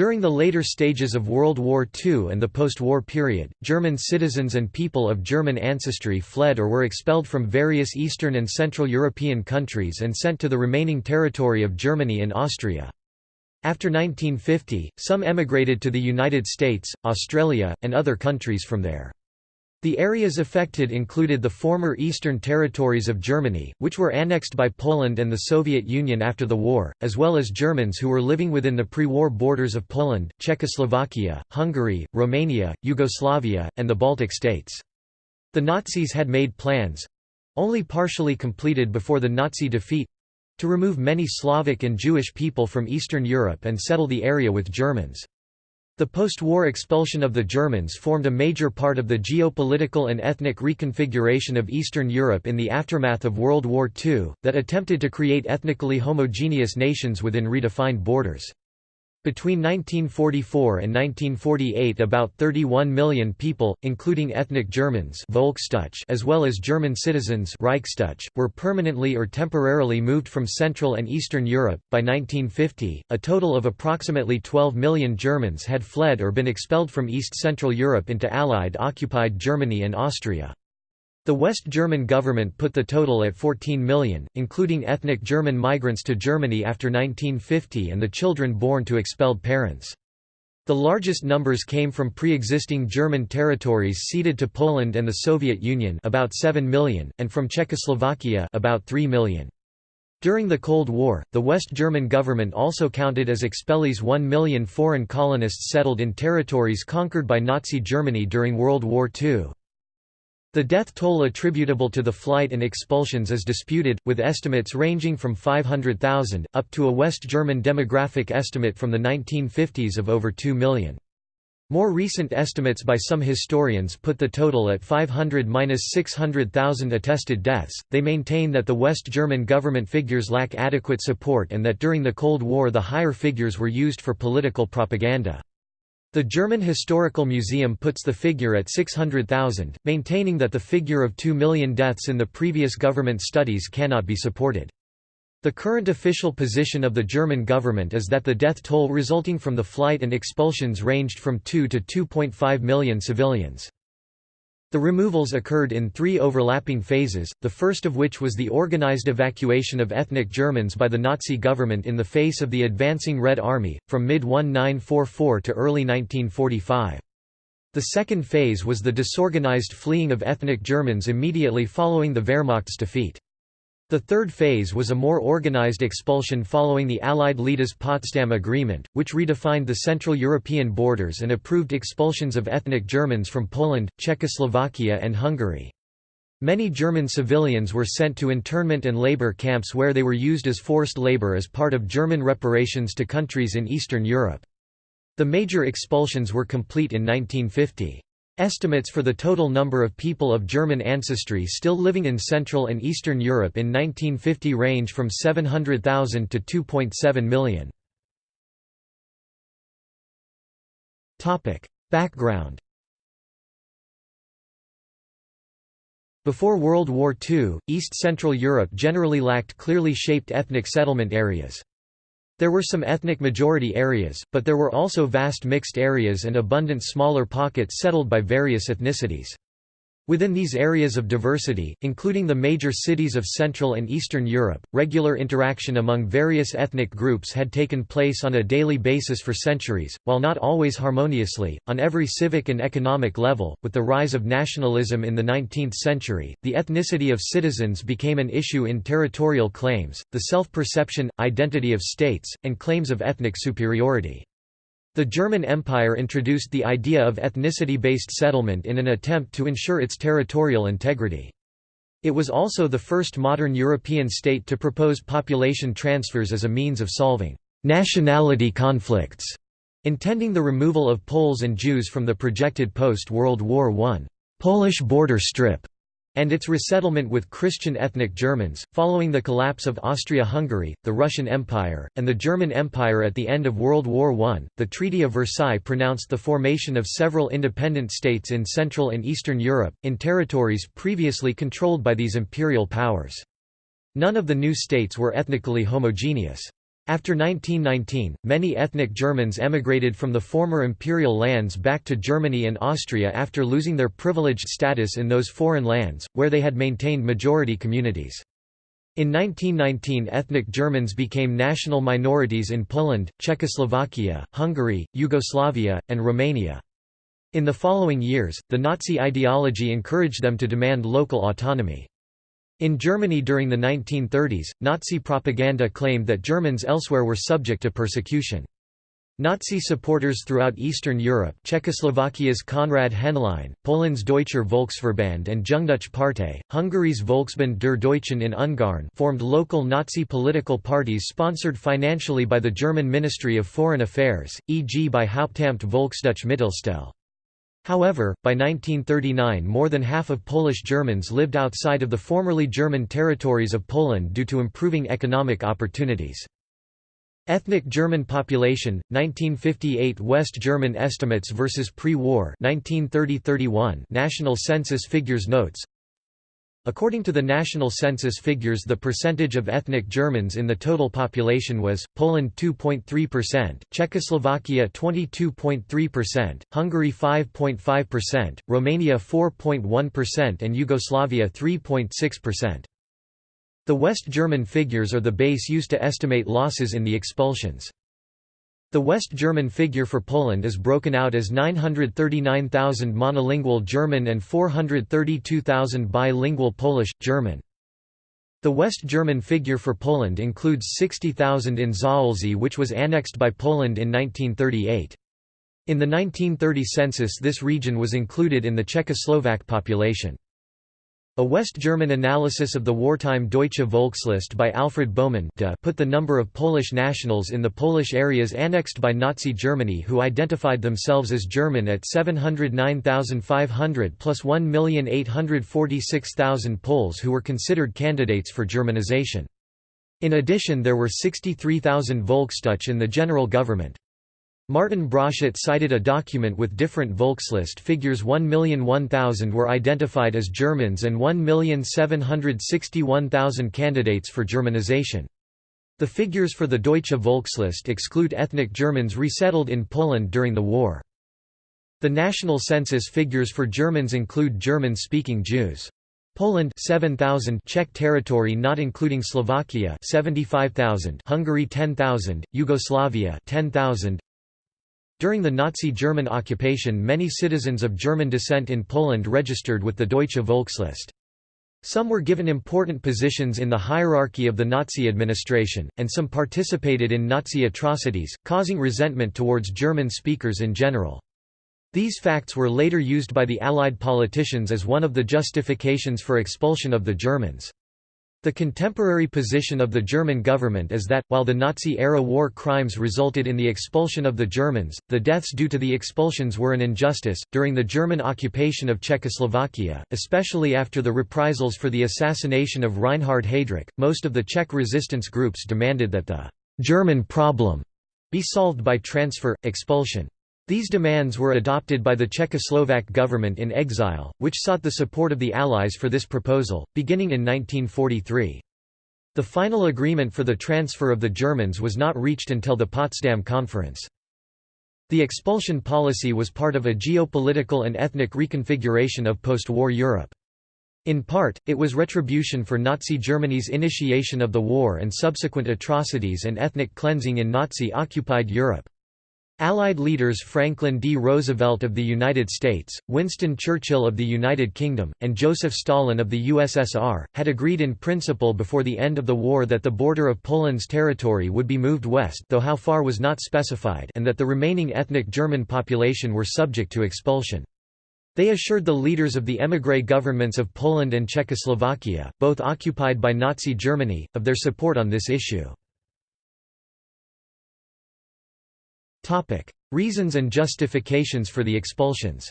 During the later stages of World War II and the post-war period, German citizens and people of German ancestry fled or were expelled from various Eastern and Central European countries and sent to the remaining territory of Germany and Austria. After 1950, some emigrated to the United States, Australia, and other countries from there. The areas affected included the former Eastern territories of Germany, which were annexed by Poland and the Soviet Union after the war, as well as Germans who were living within the pre-war borders of Poland, Czechoslovakia, Hungary, Romania, Yugoslavia, and the Baltic states. The Nazis had made plans—only partially completed before the Nazi defeat—to remove many Slavic and Jewish people from Eastern Europe and settle the area with Germans. The post-war expulsion of the Germans formed a major part of the geopolitical and ethnic reconfiguration of Eastern Europe in the aftermath of World War II, that attempted to create ethnically homogeneous nations within redefined borders. Between 1944 and 1948 about 31 million people, including ethnic Germans as well as German citizens were permanently or temporarily moved from Central and Eastern Europe. By 1950, a total of approximately 12 million Germans had fled or been expelled from East Central Europe into Allied occupied Germany and Austria. The West German government put the total at 14 million, including ethnic German migrants to Germany after 1950 and the children born to expelled parents. The largest numbers came from pre-existing German territories ceded to Poland and the Soviet Union about 7 million, and from Czechoslovakia about 3 million. During the Cold War, the West German government also counted as expellees 1 million foreign colonists settled in territories conquered by Nazi Germany during World War II. The death toll attributable to the flight and expulsions is disputed, with estimates ranging from 500,000, up to a West German demographic estimate from the 1950s of over 2 million. More recent estimates by some historians put the total at 500–600,000 attested deaths. They maintain that the West German government figures lack adequate support and that during the Cold War the higher figures were used for political propaganda. The German Historical Museum puts the figure at 600,000, maintaining that the figure of 2 million deaths in the previous government studies cannot be supported. The current official position of the German government is that the death toll resulting from the flight and expulsions ranged from 2 to 2.5 million civilians. The removals occurred in three overlapping phases, the first of which was the organized evacuation of ethnic Germans by the Nazi government in the face of the advancing Red Army, from mid-1944 to early 1945. The second phase was the disorganized fleeing of ethnic Germans immediately following the Wehrmacht's defeat. The third phase was a more organized expulsion following the Allied Leaders Potsdam Agreement, which redefined the Central European borders and approved expulsions of ethnic Germans from Poland, Czechoslovakia and Hungary. Many German civilians were sent to internment and labor camps where they were used as forced labor as part of German reparations to countries in Eastern Europe. The major expulsions were complete in 1950. Estimates for the total number of people of German ancestry still living in Central and Eastern Europe in 1950 range from 700,000 to 2.7 million. Background Before World War II, East Central Europe generally lacked clearly shaped ethnic settlement areas. There were some ethnic majority areas, but there were also vast mixed areas and abundant smaller pockets settled by various ethnicities. Within these areas of diversity, including the major cities of Central and Eastern Europe, regular interaction among various ethnic groups had taken place on a daily basis for centuries, while not always harmoniously, on every civic and economic level. With the rise of nationalism in the 19th century, the ethnicity of citizens became an issue in territorial claims, the self perception, identity of states, and claims of ethnic superiority. The German Empire introduced the idea of ethnicity-based settlement in an attempt to ensure its territorial integrity. It was also the first modern European state to propose population transfers as a means of solving nationality conflicts, intending the removal of Poles and Jews from the projected post-World War I Polish border strip and its resettlement with Christian ethnic Germans, following the collapse of Austria-Hungary, the Russian Empire, and the German Empire at the end of World War I, the Treaty of Versailles pronounced the formation of several independent states in Central and Eastern Europe, in territories previously controlled by these imperial powers. None of the new states were ethnically homogeneous. After 1919, many ethnic Germans emigrated from the former imperial lands back to Germany and Austria after losing their privileged status in those foreign lands, where they had maintained majority communities. In 1919 ethnic Germans became national minorities in Poland, Czechoslovakia, Hungary, Yugoslavia, and Romania. In the following years, the Nazi ideology encouraged them to demand local autonomy. In Germany during the 1930s, Nazi propaganda claimed that Germans elsewhere were subject to persecution. Nazi supporters throughout Eastern Europe Czechoslovakia's Konrad Henlein, Poland's Deutscher Volksverband and Jungdeutsche Partei, Hungary's Volksbund der Deutschen in Ungarn formed local Nazi political parties sponsored financially by the German Ministry of Foreign Affairs, e.g. by Hauptamt Volksdeutsche Mittelstelle. However, by 1939 more than half of Polish Germans lived outside of the formerly German territories of Poland due to improving economic opportunities. Ethnic German population, 1958 West German estimates versus pre-war National Census figures notes According to the national census figures the percentage of ethnic Germans in the total population was, Poland 2.3%, Czechoslovakia 22.3%, Hungary 5.5%, Romania 4.1% and Yugoslavia 3.6%. The West German figures are the base used to estimate losses in the expulsions. The West German figure for Poland is broken out as 939,000 monolingual German and 432,000 bilingual Polish, German. The West German figure for Poland includes 60,000 in Zaolzie which was annexed by Poland in 1938. In the 1930 census this region was included in the Czechoslovak population. A West German analysis of the wartime Deutsche Volkslist by Alfred Bohmann put the number of Polish nationals in the Polish areas annexed by Nazi Germany who identified themselves as German at 709,500 plus 1,846,000 Poles who were considered candidates for Germanization. In addition there were 63,000 Volksdeutsche in the general government. Martin Broszat cited a document with different Volkslist figures 1,001,000 were identified as Germans and 1,761,000 candidates for Germanization. The figures for the Deutsche Volkslist exclude ethnic Germans resettled in Poland during the war. The national census figures for Germans include German-speaking Jews. Poland 7000 Czech territory not including Slovakia 75000 Hungary 10000 Yugoslavia 10000 during the Nazi German occupation many citizens of German descent in Poland registered with the Deutsche Volkslist. Some were given important positions in the hierarchy of the Nazi administration, and some participated in Nazi atrocities, causing resentment towards German speakers in general. These facts were later used by the Allied politicians as one of the justifications for expulsion of the Germans. The contemporary position of the German government is that, while the Nazi-era war crimes resulted in the expulsion of the Germans, the deaths due to the expulsions were an injustice. During the German occupation of Czechoslovakia, especially after the reprisals for the assassination of Reinhard Heydrich, most of the Czech resistance groups demanded that the German problem be solved by transfer, expulsion. These demands were adopted by the Czechoslovak government in exile, which sought the support of the Allies for this proposal, beginning in 1943. The final agreement for the transfer of the Germans was not reached until the Potsdam Conference. The expulsion policy was part of a geopolitical and ethnic reconfiguration of post-war Europe. In part, it was retribution for Nazi Germany's initiation of the war and subsequent atrocities and ethnic cleansing in Nazi-occupied Europe. Allied leaders Franklin D. Roosevelt of the United States, Winston Churchill of the United Kingdom, and Joseph Stalin of the USSR, had agreed in principle before the end of the war that the border of Poland's territory would be moved west though how far was not specified and that the remaining ethnic German population were subject to expulsion. They assured the leaders of the émigré governments of Poland and Czechoslovakia, both occupied by Nazi Germany, of their support on this issue. Topic: Reasons and justifications for the expulsions.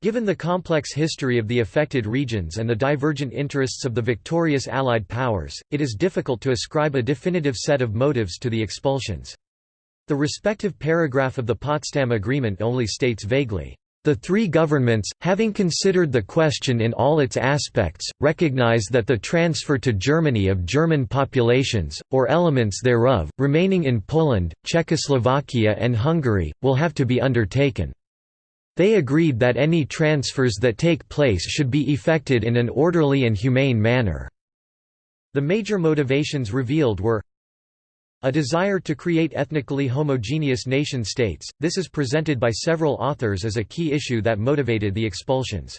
Given the complex history of the affected regions and the divergent interests of the victorious Allied powers, it is difficult to ascribe a definitive set of motives to the expulsions. The respective paragraph of the Potsdam Agreement only states vaguely, The three governments, having considered the question in all its aspects, recognize that the transfer to Germany of German populations, or elements thereof, remaining in Poland, Czechoslovakia and Hungary, will have to be undertaken. They agreed that any transfers that take place should be effected in an orderly and humane manner. The major motivations revealed were a desire to create ethnically homogeneous nation-states, this is presented by several authors as a key issue that motivated the expulsions.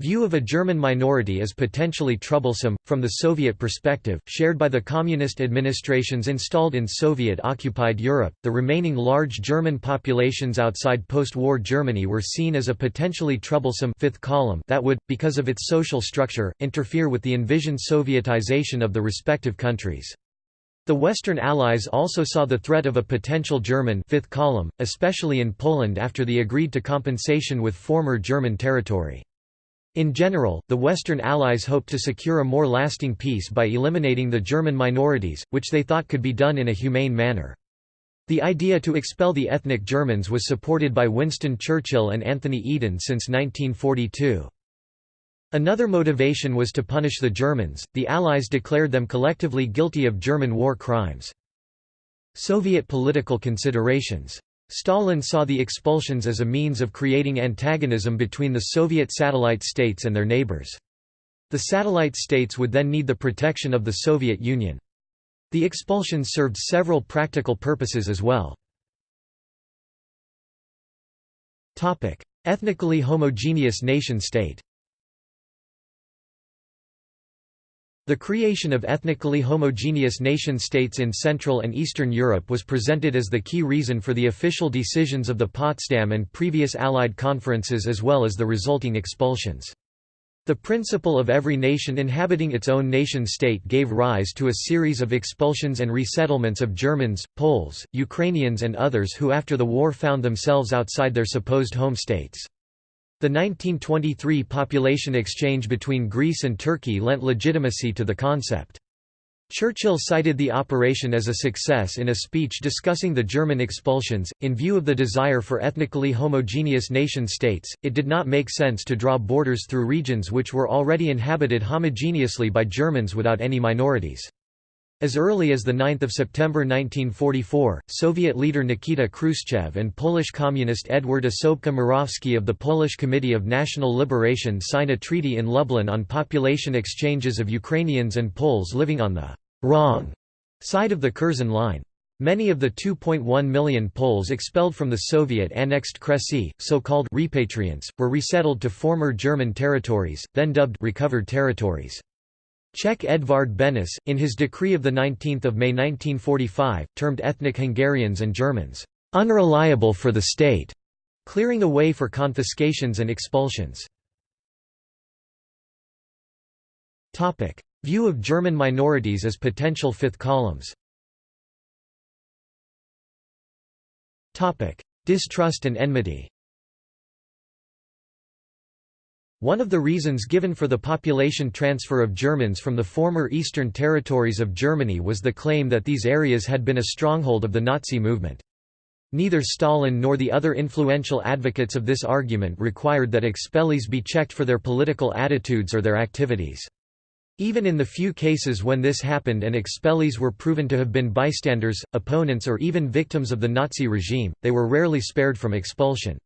View of a German minority as potentially troublesome, from the Soviet perspective, shared by the communist administrations installed in Soviet-occupied Europe, the remaining large German populations outside post-war Germany were seen as a potentially troublesome fifth column that would, because of its social structure, interfere with the envisioned Sovietization of the respective countries. The Western Allies also saw the threat of a potential German fifth column, especially in Poland after the agreed-to compensation with former German territory. In general, the Western Allies hoped to secure a more lasting peace by eliminating the German minorities, which they thought could be done in a humane manner. The idea to expel the ethnic Germans was supported by Winston Churchill and Anthony Eden since 1942. Another motivation was to punish the Germans, the Allies declared them collectively guilty of German war crimes. Soviet political considerations. Stalin saw the expulsions as a means of creating antagonism between the Soviet satellite states and their neighbors. The satellite states would then need the protection of the Soviet Union. The expulsions served several practical purposes as well. Ethnically homogeneous nation-state The creation of ethnically homogeneous nation-states in Central and Eastern Europe was presented as the key reason for the official decisions of the Potsdam and previous Allied conferences as well as the resulting expulsions. The principle of every nation inhabiting its own nation-state gave rise to a series of expulsions and resettlements of Germans, Poles, Ukrainians and others who after the war found themselves outside their supposed home states. The 1923 population exchange between Greece and Turkey lent legitimacy to the concept. Churchill cited the operation as a success in a speech discussing the German expulsions. In view of the desire for ethnically homogeneous nation states, it did not make sense to draw borders through regions which were already inhabited homogeneously by Germans without any minorities. As early as 9 September 1944, Soviet leader Nikita Khrushchev and Polish communist Edward Osobka-Morawski of the Polish Committee of National Liberation signed a treaty in Lublin on population exchanges of Ukrainians and Poles living on the «wrong» side of the Curzon Line. Many of the 2.1 million Poles expelled from the Soviet-annexed Kresy, so-called repatriants, were resettled to former German territories, then dubbed recovered territories. Czech Edvard Benes, in his decree of 19 May 1945, termed ethnic Hungarians and Germans, "...unreliable for the state", clearing a way for confiscations and expulsions. View of German minorities as potential fifth columns. Distrust and enmity one of the reasons given for the population transfer of Germans from the former eastern territories of Germany was the claim that these areas had been a stronghold of the Nazi movement. Neither Stalin nor the other influential advocates of this argument required that expellees be checked for their political attitudes or their activities. Even in the few cases when this happened and expellees were proven to have been bystanders, opponents or even victims of the Nazi regime, they were rarely spared from expulsion.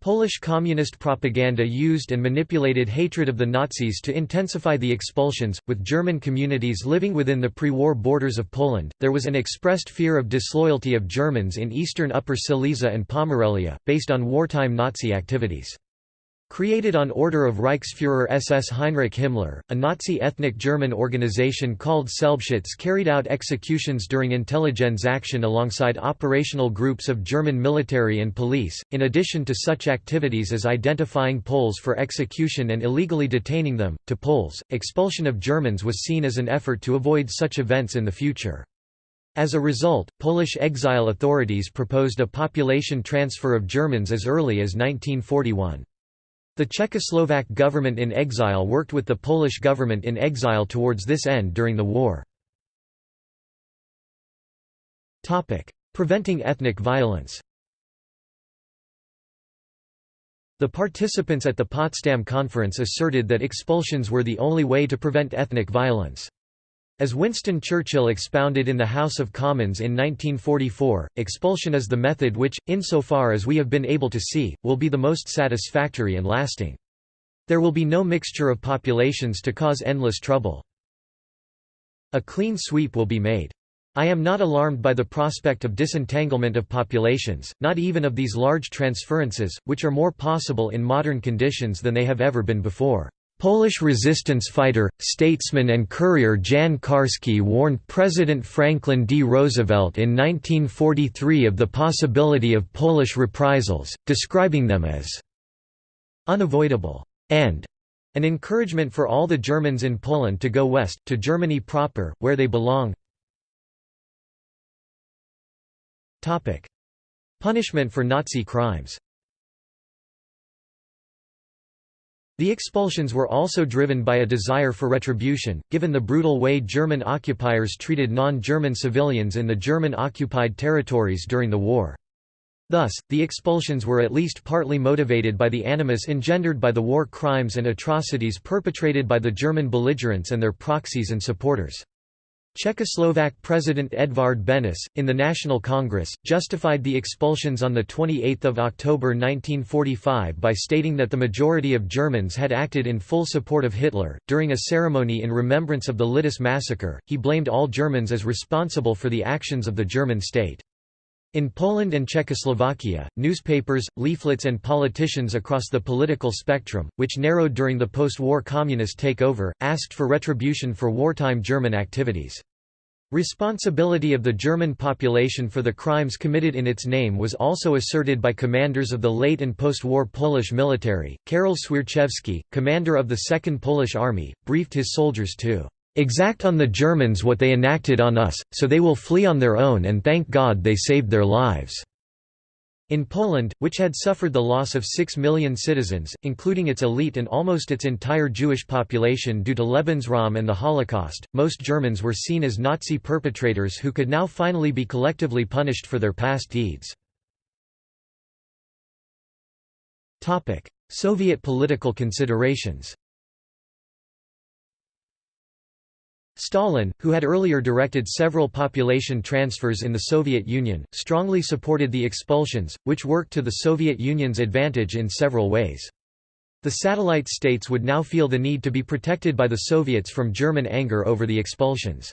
Polish communist propaganda used and manipulated hatred of the Nazis to intensify the expulsions. With German communities living within the pre war borders of Poland, there was an expressed fear of disloyalty of Germans in eastern Upper Silesia and Pomerelia, based on wartime Nazi activities. Created on order of Reichsfuhrer SS Heinrich Himmler, a Nazi ethnic German organization called Selbstschutz carried out executions during Intelligenzaktion alongside operational groups of German military and police, in addition to such activities as identifying Poles for execution and illegally detaining them. To Poles, expulsion of Germans was seen as an effort to avoid such events in the future. As a result, Polish exile authorities proposed a population transfer of Germans as early as 1941. The Czechoslovak government in exile worked with the Polish government in exile towards this end during the war. Preventing ethnic violence The participants at the Potsdam Conference asserted that expulsions were the only way to prevent ethnic violence. As Winston Churchill expounded in the House of Commons in 1944, expulsion is the method which, insofar as we have been able to see, will be the most satisfactory and lasting. There will be no mixture of populations to cause endless trouble. A clean sweep will be made. I am not alarmed by the prospect of disentanglement of populations, not even of these large transferences, which are more possible in modern conditions than they have ever been before. Polish resistance fighter, statesman and courier Jan Karski warned President Franklin D. Roosevelt in 1943 of the possibility of Polish reprisals, describing them as unavoidable and an encouragement for all the Germans in Poland to go west, to Germany proper, where they belong. Punishment for Nazi crimes The expulsions were also driven by a desire for retribution, given the brutal way German occupiers treated non-German civilians in the German-occupied territories during the war. Thus, the expulsions were at least partly motivated by the animus engendered by the war crimes and atrocities perpetrated by the German belligerents and their proxies and supporters. Czechoslovak President Edvard Benes, in the National Congress, justified the expulsions on 28 October 1945 by stating that the majority of Germans had acted in full support of Hitler. During a ceremony in remembrance of the Lidice massacre, he blamed all Germans as responsible for the actions of the German state. In Poland and Czechoslovakia, newspapers, leaflets and politicians across the political spectrum, which narrowed during the post-war communist takeover, asked for retribution for wartime German activities. Responsibility of the German population for the crimes committed in its name was also asserted by commanders of the late and post-war Polish military. Karol Swierczewski, commander of the Second Polish Army, briefed his soldiers to exact on the Germans what they enacted on us, so they will flee on their own and thank God they saved their lives." In Poland, which had suffered the loss of six million citizens, including its elite and almost its entire Jewish population due to Lebensraum and the Holocaust, most Germans were seen as Nazi perpetrators who could now finally be collectively punished for their past deeds. Soviet political considerations Stalin, who had earlier directed several population transfers in the Soviet Union, strongly supported the expulsions, which worked to the Soviet Union's advantage in several ways. The satellite states would now feel the need to be protected by the Soviets from German anger over the expulsions.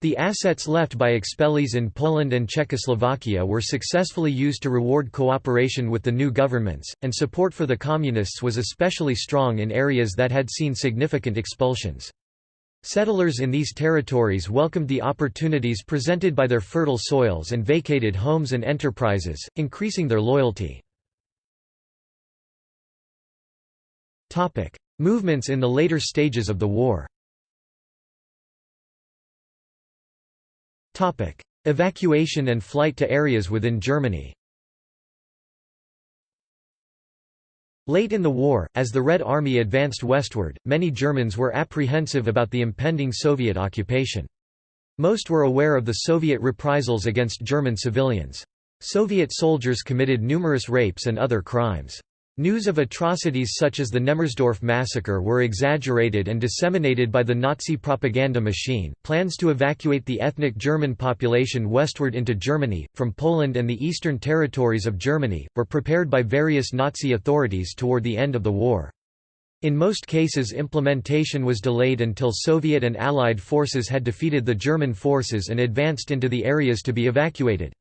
The assets left by expellees in Poland and Czechoslovakia were successfully used to reward cooperation with the new governments, and support for the Communists was especially strong in areas that had seen significant expulsions. Settlers in these territories welcomed the opportunities presented by their fertile soils and vacated homes and enterprises, increasing their loyalty. Movements in the later stages of the war. Evacuation and flight to areas within Germany Late in the war, as the Red Army advanced westward, many Germans were apprehensive about the impending Soviet occupation. Most were aware of the Soviet reprisals against German civilians. Soviet soldiers committed numerous rapes and other crimes. News of atrocities such as the Nemmersdorf massacre were exaggerated and disseminated by the Nazi propaganda machine. Plans to evacuate the ethnic German population westward into Germany, from Poland and the eastern territories of Germany, were prepared by various Nazi authorities toward the end of the war. In most cases implementation was delayed until Soviet and Allied forces had defeated the German forces and advanced into the areas to be evacuated.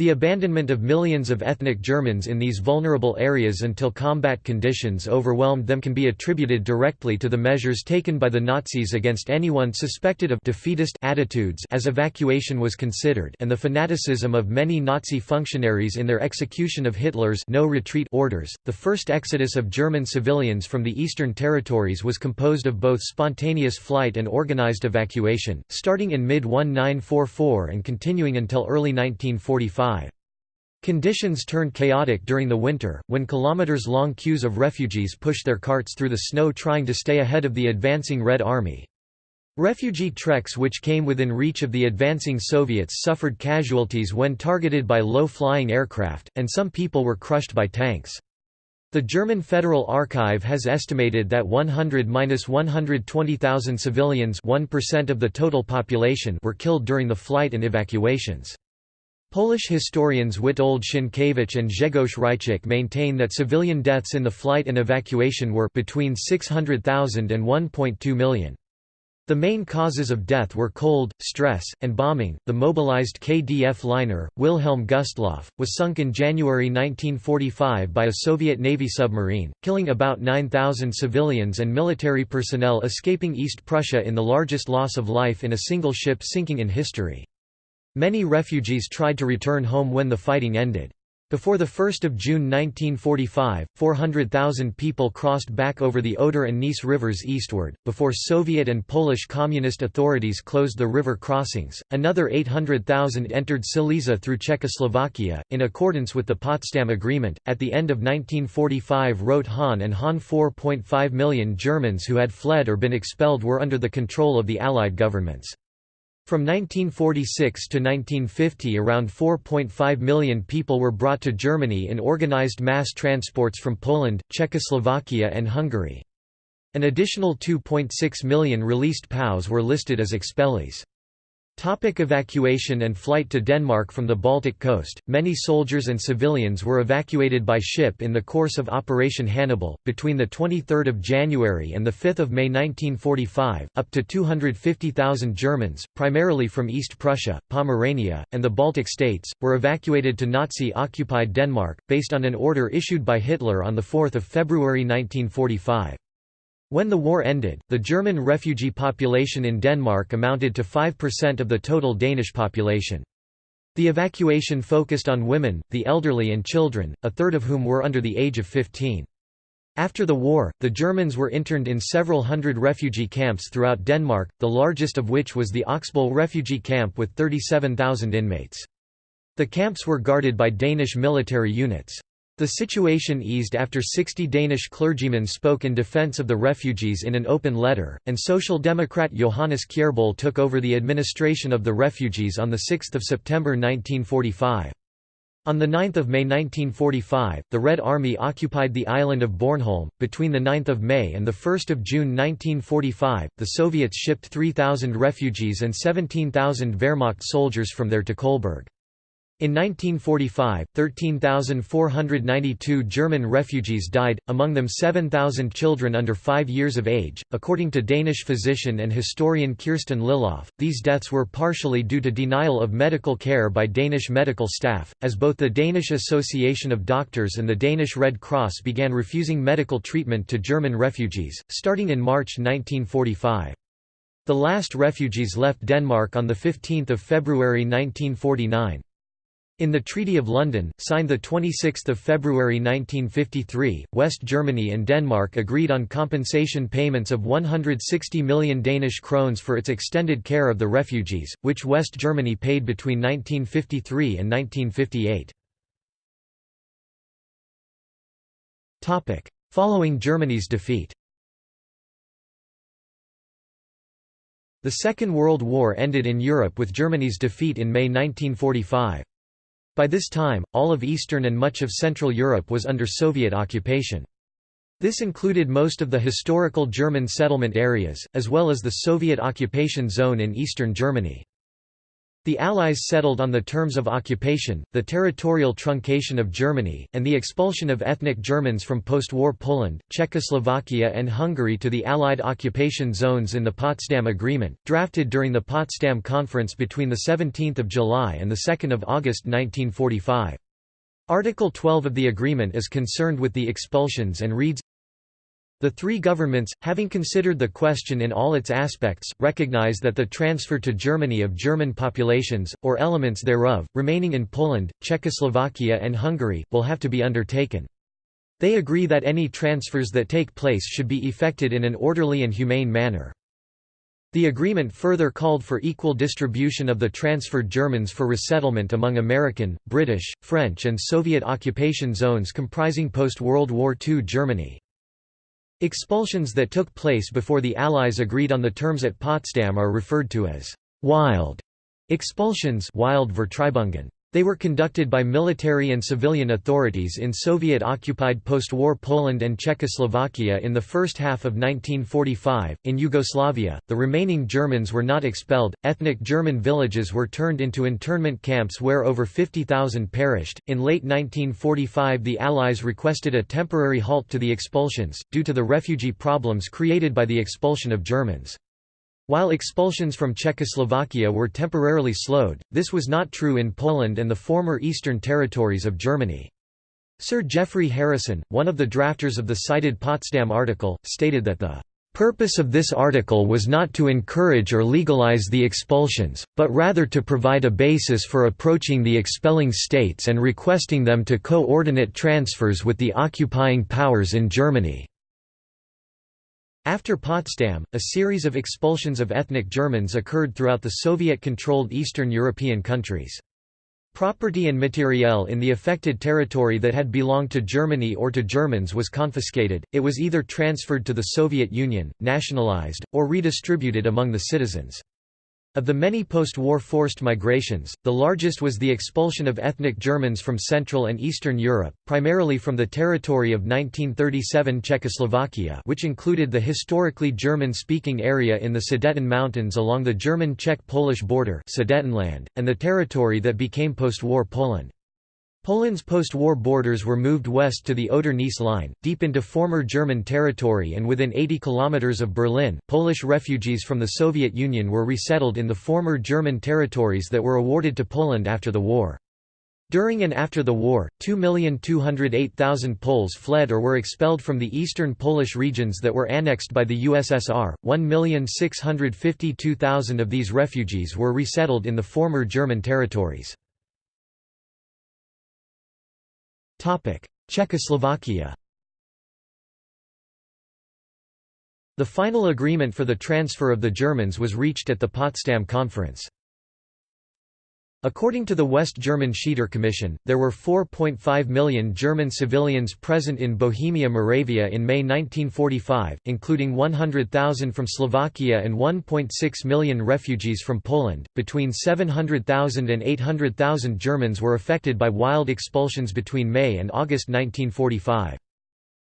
The abandonment of millions of ethnic Germans in these vulnerable areas until combat conditions overwhelmed them can be attributed directly to the measures taken by the Nazis against anyone suspected of defeatist attitudes as evacuation was considered and the fanaticism of many Nazi functionaries in their execution of Hitler's no retreat orders. The first exodus of German civilians from the eastern territories was composed of both spontaneous flight and organized evacuation, starting in mid-1944 and continuing until early 1945. Conditions turned chaotic during the winter, when kilometers-long queues of refugees pushed their carts through the snow trying to stay ahead of the advancing Red Army. Refugee treks which came within reach of the advancing Soviets suffered casualties when targeted by low-flying aircraft, and some people were crushed by tanks. The German Federal Archive has estimated that 100–120,000 civilians 1% of the total population were killed during the flight and evacuations. Polish historians Witold Sienkiewicz and Grzegorz Hryciuk maintain that civilian deaths in the flight and evacuation were between 600,000 and 1.2 million. The main causes of death were cold, stress, and bombing. The mobilized KDF liner, Wilhelm Gustloff, was sunk in January 1945 by a Soviet Navy submarine, killing about 9,000 civilians and military personnel escaping East Prussia in the largest loss of life in a single ship sinking in history. Many refugees tried to return home when the fighting ended. Before 1 June 1945, 400,000 people crossed back over the Oder and Neisse rivers eastward. Before Soviet and Polish communist authorities closed the river crossings, another 800,000 entered Silesia through Czechoslovakia, in accordance with the Potsdam Agreement. At the end of 1945, wrote Hahn and Hahn 4.5 million Germans who had fled or been expelled were under the control of the Allied governments. From 1946 to 1950 around 4.5 million people were brought to Germany in organized mass transports from Poland, Czechoslovakia and Hungary. An additional 2.6 million released POWs were listed as expellees. Topic evacuation and flight to Denmark From the Baltic coast, many soldiers and civilians were evacuated by ship in the course of Operation Hannibal, between 23 January and 5 May 1945, up to 250,000 Germans, primarily from East Prussia, Pomerania, and the Baltic states, were evacuated to Nazi-occupied Denmark, based on an order issued by Hitler on 4 February 1945. When the war ended, the German refugee population in Denmark amounted to 5% of the total Danish population. The evacuation focused on women, the elderly and children, a third of whom were under the age of 15. After the war, the Germans were interned in several hundred refugee camps throughout Denmark, the largest of which was the Oksbøl refugee camp with 37,000 inmates. The camps were guarded by Danish military units. The situation eased after 60 Danish clergymen spoke in defence of the refugees in an open letter, and Social Democrat Johannes Kjærbøl took over the administration of the refugees on 6 September 1945. On 9 May 1945, the Red Army occupied the island of Bornholm. Between 9 May and 1 June 1945, the Soviets shipped 3,000 refugees and 17,000 Wehrmacht soldiers from there to Kolberg. In 1945, 13,492 German refugees died, among them 7,000 children under 5 years of age. According to Danish physician and historian Kirsten Lylloff, these deaths were partially due to denial of medical care by Danish medical staff, as both the Danish Association of Doctors and the Danish Red Cross began refusing medical treatment to German refugees, starting in March 1945. The last refugees left Denmark on 15 February 1949. In the Treaty of London, signed 26 February 1953, West Germany and Denmark agreed on compensation payments of 160 million Danish krones for its extended care of the refugees, which West Germany paid between 1953 and 1958. Following Germany's defeat The Second World War ended in Europe with Germany's defeat in May 1945. By this time, all of Eastern and much of Central Europe was under Soviet occupation. This included most of the historical German settlement areas, as well as the Soviet occupation zone in eastern Germany. The Allies settled on the terms of occupation, the territorial truncation of Germany, and the expulsion of ethnic Germans from post-war Poland, Czechoslovakia and Hungary to the Allied occupation zones in the Potsdam Agreement, drafted during the Potsdam Conference between 17 July and 2 August 1945. Article 12 of the agreement is concerned with the expulsions and reads, the three governments, having considered the question in all its aspects, recognize that the transfer to Germany of German populations, or elements thereof, remaining in Poland, Czechoslovakia and Hungary, will have to be undertaken. They agree that any transfers that take place should be effected in an orderly and humane manner. The agreement further called for equal distribution of the transferred Germans for resettlement among American, British, French and Soviet occupation zones comprising post-World War II Germany. Expulsions that took place before the Allies agreed on the terms at Potsdam are referred to as «wild» expulsions wild Vertreibungen. They were conducted by military and civilian authorities in Soviet-occupied post-war Poland and Czechoslovakia in the first half of 1945. In Yugoslavia, the remaining Germans were not expelled. Ethnic German villages were turned into internment camps where over 50,000 perished. In late 1945, the Allies requested a temporary halt to the expulsions due to the refugee problems created by the expulsion of Germans. While expulsions from Czechoslovakia were temporarily slowed, this was not true in Poland and the former eastern territories of Germany. Sir Geoffrey Harrison, one of the drafters of the cited Potsdam article, stated that the purpose of this article was not to encourage or legalize the expulsions, but rather to provide a basis for approaching the expelling states and requesting them to coordinate transfers with the occupying powers in Germany. After Potsdam, a series of expulsions of ethnic Germans occurred throughout the Soviet-controlled Eastern European countries. Property and materiel in the affected territory that had belonged to Germany or to Germans was confiscated, it was either transferred to the Soviet Union, nationalized, or redistributed among the citizens. Of the many post-war forced migrations, the largest was the expulsion of ethnic Germans from Central and Eastern Europe, primarily from the territory of 1937 Czechoslovakia which included the historically German-speaking area in the Sudeten Mountains along the German-Czech-Polish border Sudetenland, and the territory that became post-war Poland. Poland's post-war borders were moved west to the Oder-Neisse line, deep into former German territory and within 80 kilometers of Berlin. Polish refugees from the Soviet Union were resettled in the former German territories that were awarded to Poland after the war. During and after the war, 2,208,000 Poles fled or were expelled from the eastern Polish regions that were annexed by the USSR. 1,652,000 of these refugees were resettled in the former German territories. Czechoslovakia The final agreement for the transfer of the Germans was reached at the Potsdam Conference. According to the West German Schieder Commission, there were 4.5 million German civilians present in Bohemia Moravia in May 1945, including 100,000 from Slovakia and 1.6 million refugees from Poland. Between 700,000 and 800,000 Germans were affected by wild expulsions between May and August 1945.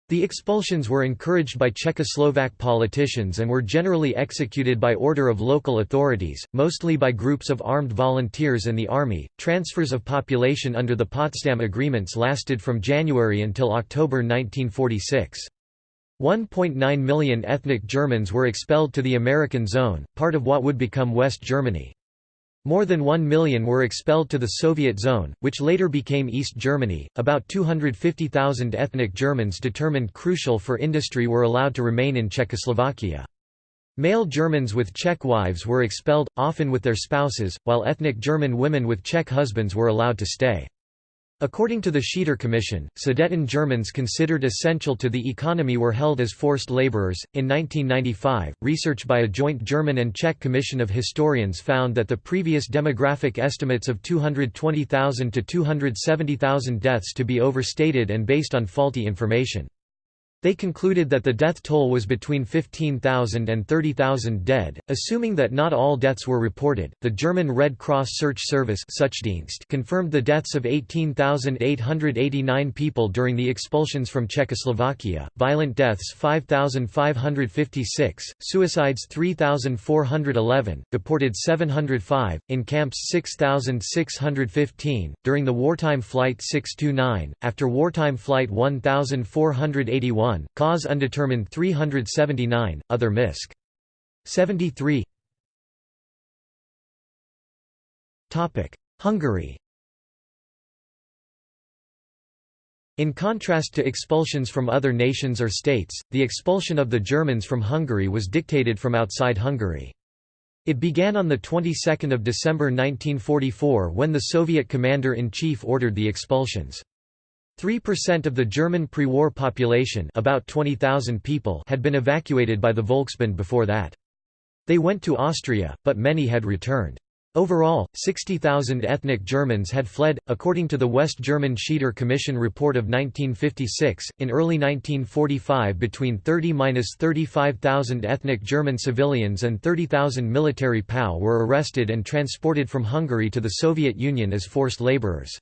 The expulsions were encouraged by Czechoslovak politicians and were generally executed by order of local authorities, mostly by groups of armed volunteers and the army. Transfers of population under the Potsdam Agreements lasted from January until October 1946. 1.9 million ethnic Germans were expelled to the American Zone, part of what would become West Germany. More than 1 million were expelled to the Soviet zone, which later became East Germany. About 250,000 ethnic Germans determined crucial for industry were allowed to remain in Czechoslovakia. Male Germans with Czech wives were expelled, often with their spouses, while ethnic German women with Czech husbands were allowed to stay. According to the Schieder Commission, Sudeten Germans considered essential to the economy were held as forced laborers. In 1995, research by a joint German and Czech commission of historians found that the previous demographic estimates of 220,000 to 270,000 deaths to be overstated and based on faulty information. They concluded that the death toll was between 15,000 and 30,000 dead, assuming that not all deaths were reported. The German Red Cross Search Service confirmed the deaths of 18,889 people during the expulsions from Czechoslovakia, violent deaths 5,556, suicides 3,411, deported 705, in camps 6,615, during the wartime Flight 629, after wartime Flight 1481 1, cause undetermined 379, other misc. 73 Hungary In contrast to expulsions from other nations or states, the expulsion of the Germans from Hungary was dictated from outside Hungary. It began on the 22nd of December 1944 when the Soviet commander-in-chief ordered the expulsions. 3% of the German pre-war population about 20,000 people had been evacuated by the Volksbund before that. They went to Austria, but many had returned. Overall, 60,000 ethnic Germans had fled, according to the West German Schieder Commission report of 1956. In early 1945, between 30-35,000 ethnic German civilians and 30,000 military POW were arrested and transported from Hungary to the Soviet Union as forced laborers.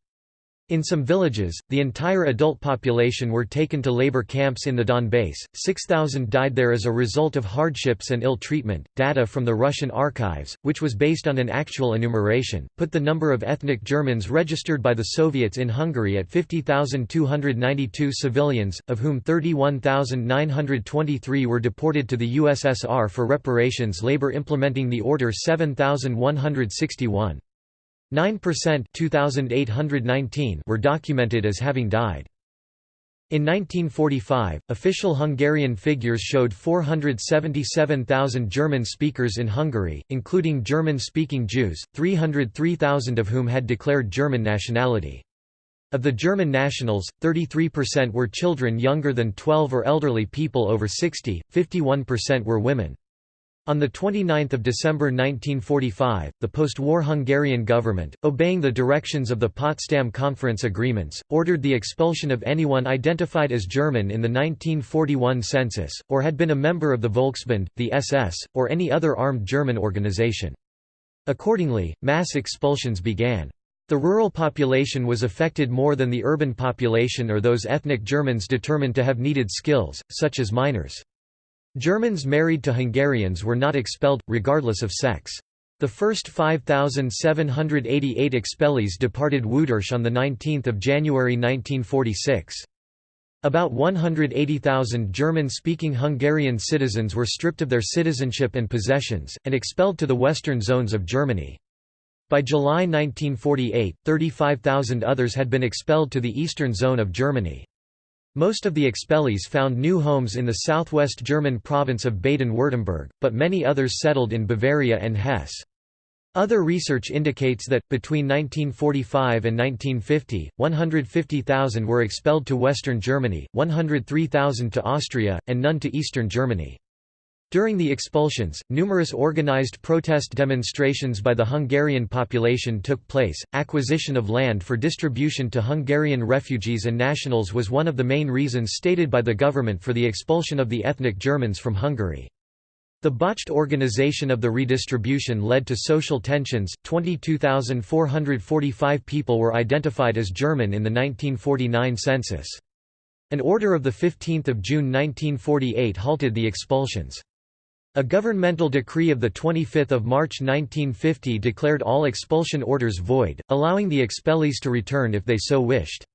In some villages, the entire adult population were taken to labor camps in the Donbass. 6,000 died there as a result of hardships and ill treatment. Data from the Russian archives, which was based on an actual enumeration, put the number of ethnic Germans registered by the Soviets in Hungary at 50,292 civilians, of whom 31,923 were deported to the USSR for reparations labor implementing the Order 7161. 9% 2819 were documented as having died. In 1945, official Hungarian figures showed 477,000 German speakers in Hungary, including German-speaking Jews, 303,000 of whom had declared German nationality. Of the German nationals, 33% were children younger than 12 or elderly people over 60, 51% were women. On 29 December 1945, the post-war Hungarian government, obeying the directions of the Potsdam Conference agreements, ordered the expulsion of anyone identified as German in the 1941 census, or had been a member of the Volksbund, the SS, or any other armed German organization. Accordingly, mass expulsions began. The rural population was affected more than the urban population or those ethnic Germans determined to have needed skills, such as miners. Germans married to Hungarians were not expelled, regardless of sex. The first 5,788 expellees departed Wudersch on 19 January 1946. About 180,000 German-speaking Hungarian citizens were stripped of their citizenship and possessions, and expelled to the western zones of Germany. By July 1948, 35,000 others had been expelled to the eastern zone of Germany. Most of the expellees found new homes in the southwest German province of Baden-Württemberg, but many others settled in Bavaria and Hesse. Other research indicates that, between 1945 and 1950, 150,000 were expelled to western Germany, 103,000 to Austria, and none to eastern Germany. During the expulsions, numerous organized protest demonstrations by the Hungarian population took place. Acquisition of land for distribution to Hungarian refugees and nationals was one of the main reasons stated by the government for the expulsion of the ethnic Germans from Hungary. The botched organization of the redistribution led to social tensions. 22,445 people were identified as German in the 1949 census. An order of 15 June 1948 halted the expulsions. A governmental decree of 25 March 1950 declared all expulsion orders void, allowing the expellees to return if they so wished.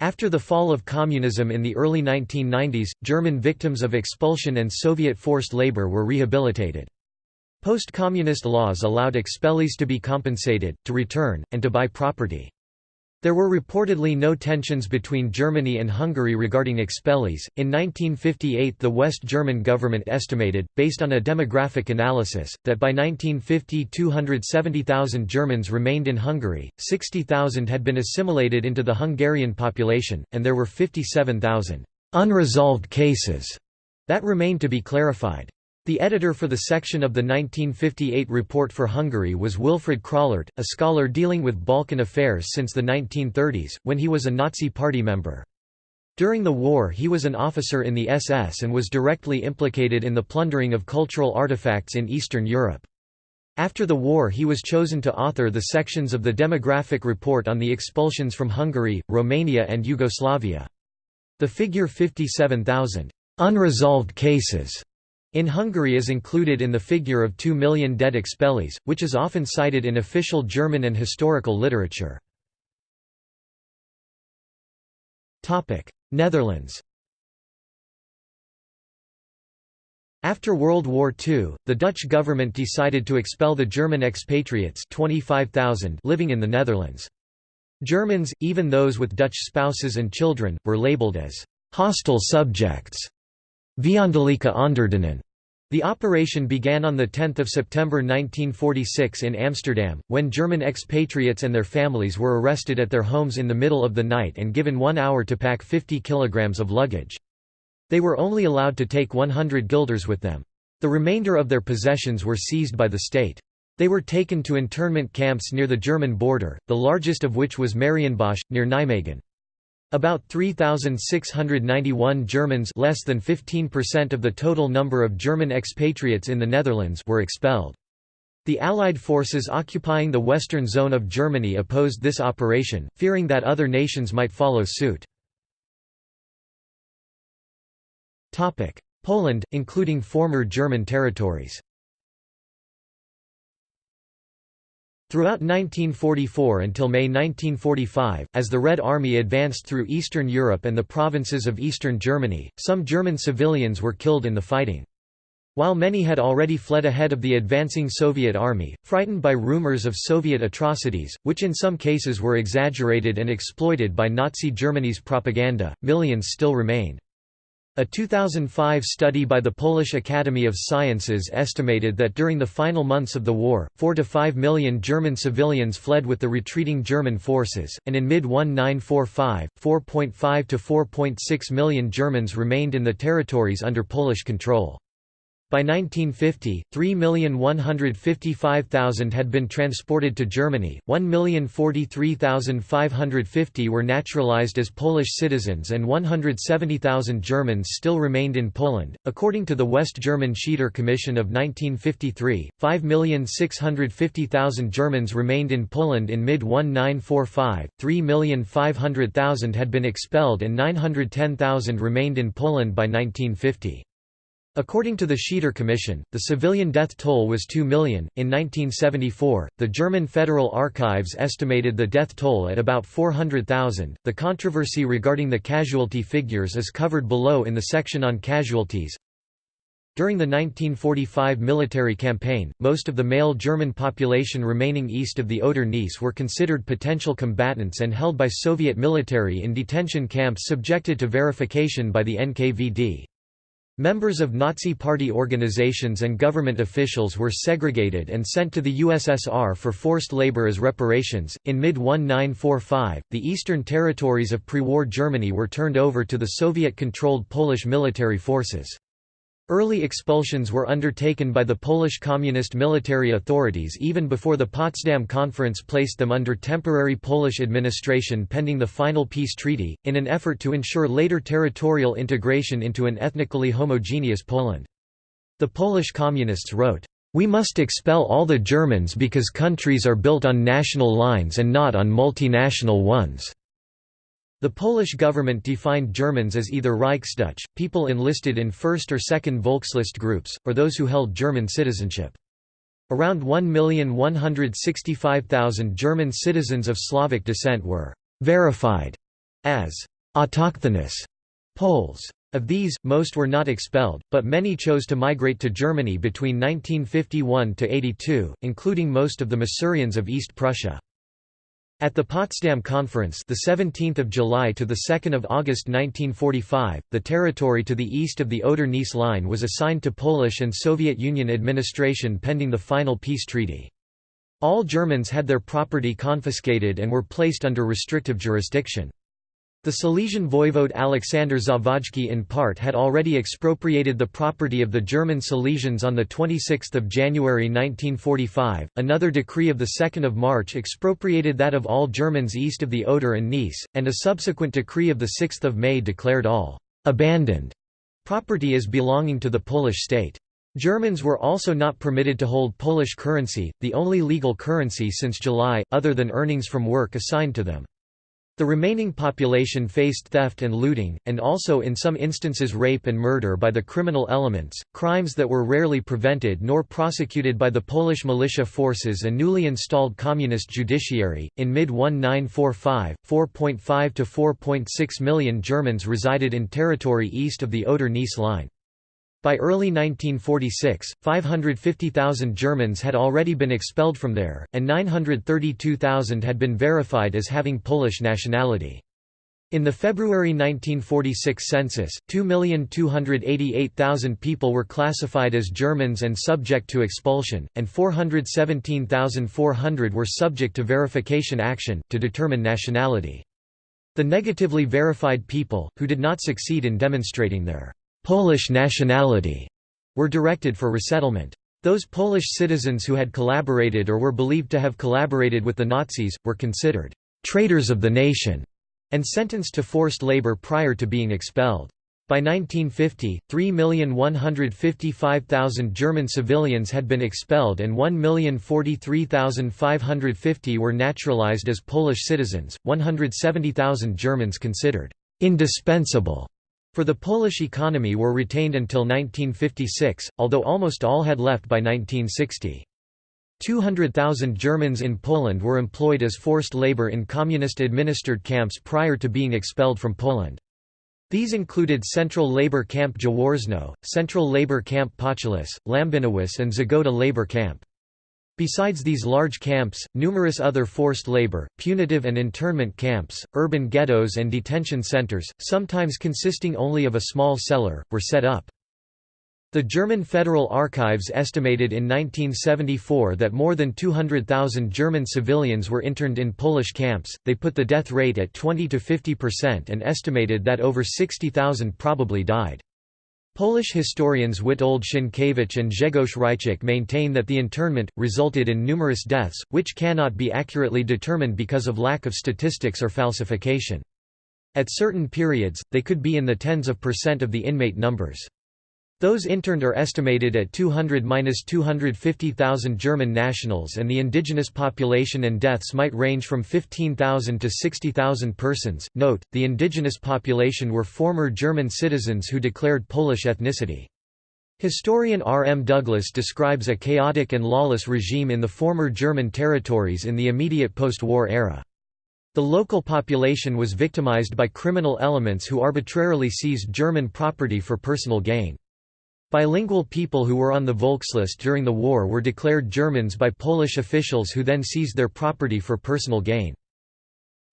After the fall of communism in the early 1990s, German victims of expulsion and Soviet forced labor were rehabilitated. Post-communist laws allowed expellees to be compensated, to return, and to buy property. There were reportedly no tensions between Germany and Hungary regarding expellees. In 1958, the West German government estimated, based on a demographic analysis, that by 1950 270,000 Germans remained in Hungary, 60,000 had been assimilated into the Hungarian population, and there were 57,000 unresolved cases that remained to be clarified. The editor for the section of the 1958 report for Hungary was Wilfried Krallert, a scholar dealing with Balkan affairs since the 1930s, when he was a Nazi Party member. During the war he was an officer in the SS and was directly implicated in the plundering of cultural artifacts in Eastern Europe. After the war he was chosen to author the sections of the demographic report on the expulsions from Hungary, Romania and Yugoslavia. The figure 57,000 unresolved cases in Hungary is included in the figure of 2 million dead expellees, which is often cited in official German and historical literature. Netherlands After World War II, the Dutch government decided to expel the German expatriates 25,000 living in the Netherlands. Germans, even those with Dutch spouses and children, were labelled as «hostile subjects» Vijandelijke onderdanen. The operation began on 10 September 1946 in Amsterdam, when German expatriates and their families were arrested at their homes in the middle of the night and given one hour to pack 50 kilograms of luggage. They were only allowed to take 100 guilders with them. The remainder of their possessions were seized by the state. They were taken to internment camps near the German border, the largest of which was Marienbosch, near Nijmegen. About 3,691 Germans less than 15% of the total number of German expatriates in the Netherlands were expelled. The Allied forces occupying the western zone of Germany opposed this operation, fearing that other nations might follow suit. Poland, including former German territories Throughout 1944 until May 1945, as the Red Army advanced through Eastern Europe and the provinces of eastern Germany, some German civilians were killed in the fighting. While many had already fled ahead of the advancing Soviet army, frightened by rumors of Soviet atrocities, which in some cases were exaggerated and exploited by Nazi Germany's propaganda, millions still remained. A 2005 study by the Polish Academy of Sciences estimated that during the final months of the war, 4 to 5 million German civilians fled with the retreating German forces, and in mid-1945, 4.5 to 4.6 million Germans remained in the territories under Polish control. By 1950, 3,155,000 had been transported to Germany, 1,043,550 were naturalized as Polish citizens, and 170,000 Germans still remained in Poland. According to the West German Schieder Commission of 1953, 5,650,000 Germans remained in Poland in mid 1945, 3,500,000 had been expelled, and 910,000 remained in Poland by 1950. According to the Schieder Commission, the civilian death toll was 2 million. In 1974, the German Federal Archives estimated the death toll at about 400,000. The controversy regarding the casualty figures is covered below in the section on casualties. During the 1945 military campaign, most of the male German population remaining east of the Oder-Neisse were considered potential combatants and held by Soviet military in detention camps subjected to verification by the NKVD. Members of Nazi Party organizations and government officials were segregated and sent to the USSR for forced labor as reparations. In mid 1945, the eastern territories of pre war Germany were turned over to the Soviet controlled Polish military forces. Early expulsions were undertaken by the Polish Communist military authorities even before the Potsdam Conference placed them under temporary Polish administration pending the final peace treaty, in an effort to ensure later territorial integration into an ethnically homogeneous Poland. The Polish Communists wrote, "...we must expel all the Germans because countries are built on national lines and not on multinational ones." The Polish government defined Germans as either Reichsdeutsch, people enlisted in first or second Volkslist groups, or those who held German citizenship. Around 1,165,000 German citizens of Slavic descent were «verified» as «autochthonous» Poles. Of these, most were not expelled, but many chose to migrate to Germany between 1951–82, including most of the Masurians of East Prussia. At the Potsdam Conference, the 17th of July to the 2nd of August 1945, the territory to the east of the Oder-Neisse line was assigned to Polish and Soviet Union administration pending the final peace treaty. All Germans had their property confiscated and were placed under restrictive jurisdiction. The Silesian voivode Alexander Zawadzki in part had already expropriated the property of the German Silesians on 26 January 1945, another decree of 2 March expropriated that of all Germans east of the Oder and Neisse, and a subsequent decree of 6 May declared all «abandoned» property as belonging to the Polish state. Germans were also not permitted to hold Polish currency, the only legal currency since July, other than earnings from work assigned to them. The remaining population faced theft and looting, and also in some instances rape and murder by the criminal elements, crimes that were rarely prevented nor prosecuted by the Polish militia forces and newly installed communist judiciary. In mid 1945, 4.5 to 4.6 million Germans resided in territory east of the Oder-Neisse line. By early 1946, 550,000 Germans had already been expelled from there, and 932,000 had been verified as having Polish nationality. In the February 1946 census, 2,288,000 people were classified as Germans and subject to expulsion, and 417,400 were subject to verification action, to determine nationality. The negatively verified people, who did not succeed in demonstrating their Polish nationality were directed for resettlement. Those Polish citizens who had collaborated or were believed to have collaborated with the Nazis, were considered «traitors of the nation» and sentenced to forced labor prior to being expelled. By 1950, 3,155,000 German civilians had been expelled and 1,043,550 were naturalized as Polish citizens, 170,000 Germans considered «indispensable» for the Polish economy were retained until 1956, although almost all had left by 1960. 200,000 Germans in Poland were employed as forced labor in communist-administered camps prior to being expelled from Poland. These included Central Labor Camp Jaworzno, Central Labor Camp Potulice, Lambinowice and Zgoda Labor Camp. Besides these large camps, numerous other forced labor, punitive and internment camps, urban ghettos and detention centers, sometimes consisting only of a small cellar, were set up. The German Federal Archives estimated in 1974 that more than 200,000 German civilians were interned in Polish camps. They put the death rate at 20 to 50% and estimated that over 60,000 probably died. Polish historians Witold Sienkiewicz and Grzegorz Hryciuk maintain that the internment, resulted in numerous deaths, which cannot be accurately determined because of lack of statistics or falsification. At certain periods, they could be in the tens of percent of the inmate numbers. Those interned are estimated at 200–250,000 German nationals and the indigenous population and deaths might range from 15,000 to 60,000 persons. Note, the indigenous population were former German citizens who declared Polish ethnicity. Historian R. M. Douglas describes a chaotic and lawless regime in the former German territories in the immediate post-war era. The local population was victimized by criminal elements who arbitrarily seized German property for personal gain. Bilingual people who were on the Volkslist during the war were declared Germans by Polish officials who then seized their property for personal gain.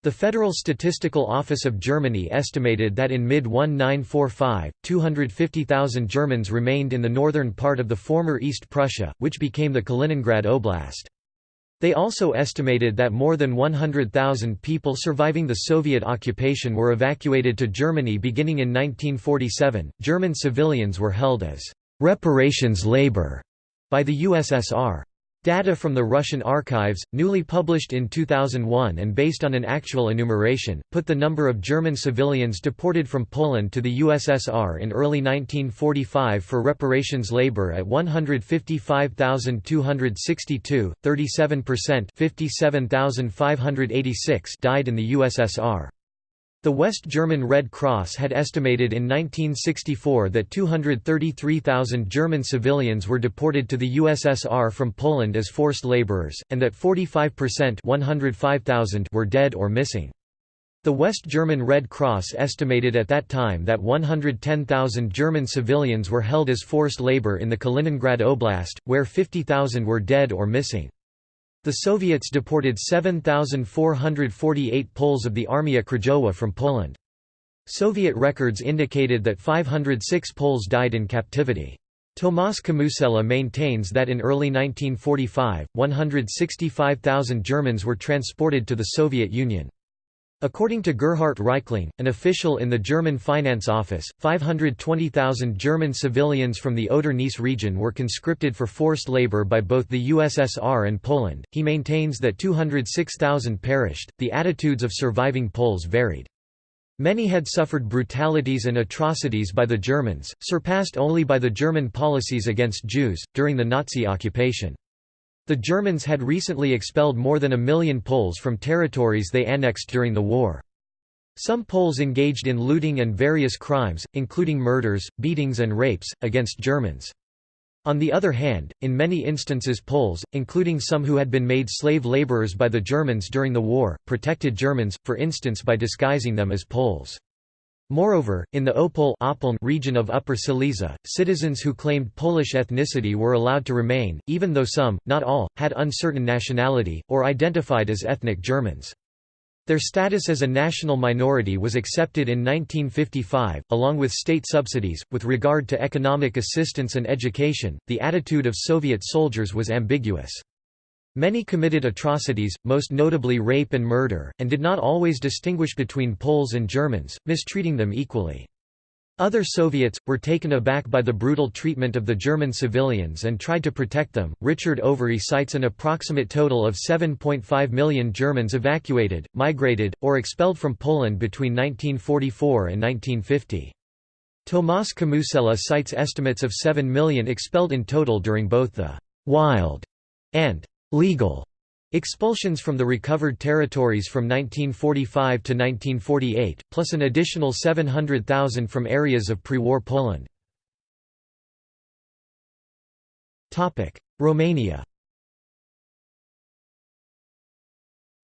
The Federal Statistical Office of Germany estimated that in mid-1945, 250,000 Germans remained in the northern part of the former East Prussia, which became the Kaliningrad Oblast. They also estimated that more than 100,000 people surviving the Soviet occupation were evacuated to Germany beginning in 1947. German civilians were held as reparations labor by the USSR. Data from the Russian archives, newly published in 2001 and based on an actual enumeration, put the number of German civilians deported from Poland to the USSR in early 1945 for reparations labor at 155,262, 37% 57,586 died in the USSR. The West German Red Cross had estimated in 1964 that 233,000 German civilians were deported to the USSR from Poland as forced laborers, and that 45% 105,000 were dead or missing. The West German Red Cross estimated at that time that 110,000 German civilians were held as forced labor in the Kaliningrad Oblast, where 50,000 were dead or missing. The Soviets deported 7,448 Poles of the Armia Krajowa from Poland. Soviet records indicated that 506 Poles died in captivity. Tomasz Kamusella maintains that in early 1945, 165,000 Germans were transported to the Soviet Union. According to Gerhard Reichling, an official in the German Finance Office, 520,000 German civilians from the Oder-Neisse region were conscripted for forced labor by both the USSR and Poland. He maintains that 206,000 perished. The attitudes of surviving Poles varied. Many had suffered brutalities and atrocities by the Germans, surpassed only by the German policies against Jews, during the Nazi occupation. The Germans had recently expelled more than a million Poles from territories they annexed during the war. Some Poles engaged in looting and various crimes, including murders, beatings and rapes, against Germans. On the other hand, in many instances Poles, including some who had been made slave laborers by the Germans during the war, protected Germans, for instance by disguising them as Poles. Moreover, in the Opole region of Upper Silesia, citizens who claimed Polish ethnicity were allowed to remain, even though some, not all, had uncertain nationality, or identified as ethnic Germans. Their status as a national minority was accepted in 1955, along with state subsidies. With regard to economic assistance and education, the attitude of Soviet soldiers was ambiguous. Many committed atrocities, most notably rape and murder, and did not always distinguish between Poles and Germans, mistreating them equally. Other Soviets were taken aback by the brutal treatment of the German civilians and tried to protect them. Richard Overy cites an approximate total of 7.5 million Germans evacuated, migrated, or expelled from Poland between 1944 and 1950. Tomas Kamusella cites estimates of 7 million expelled in total during both the «wild» and «legal» expulsions from the recovered territories from 1945 to 1948, plus an additional 700,000 from areas of pre-war Poland. Romania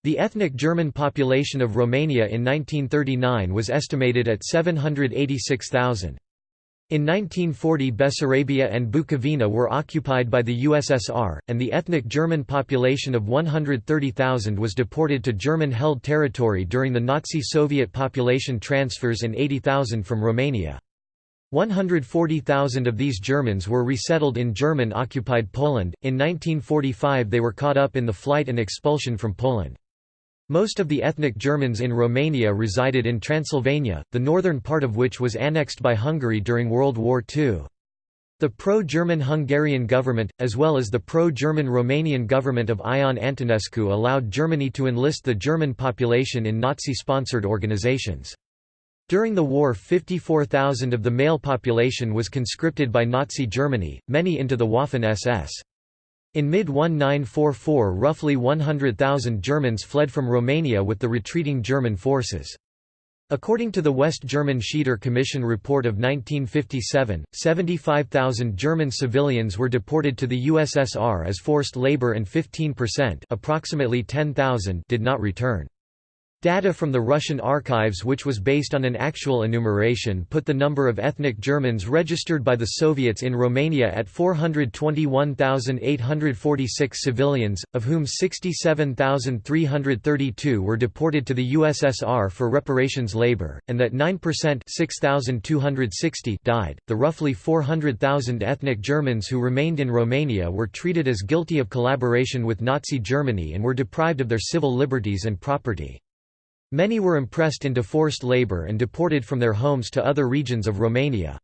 The ethnic German population of Romania in 1939 was estimated at 786,000. In 1940 Bessarabia and Bukovina were occupied by the USSR, and the ethnic German population of 130,000 was deported to German-held territory during the Nazi-Soviet population transfers and 80,000 from Romania. 140,000 of these Germans were resettled in German-occupied Poland. In 1945 they were caught up in the flight and expulsion from Poland. Most of the ethnic Germans in Romania resided in Transylvania, the northern part of which was annexed by Hungary during World War II. The pro-German Hungarian government, as well as the pro-German Romanian government of Ion Antonescu allowed Germany to enlist the German population in Nazi-sponsored organizations. During the war 54,000 of the male population was conscripted by Nazi Germany, many into the Waffen-SS. In mid-1944 roughly 100,000 Germans fled from Romania with the retreating German forces. According to the West German Schieder Commission report of 1957, 75,000 German civilians were deported to the USSR as forced labor and 15% approximately 10,000 did not return. Data from the Russian archives which was based on an actual enumeration put the number of ethnic Germans registered by the Soviets in Romania at 421,846 civilians, of whom 67,332 were deported to the USSR for reparations labor, and that 9% 6,260 died. The roughly 400,000 ethnic Germans who remained in Romania were treated as guilty of collaboration with Nazi Germany and were deprived of their civil liberties and property. Many were impressed into forced labor and deported from their homes to other regions of Romania.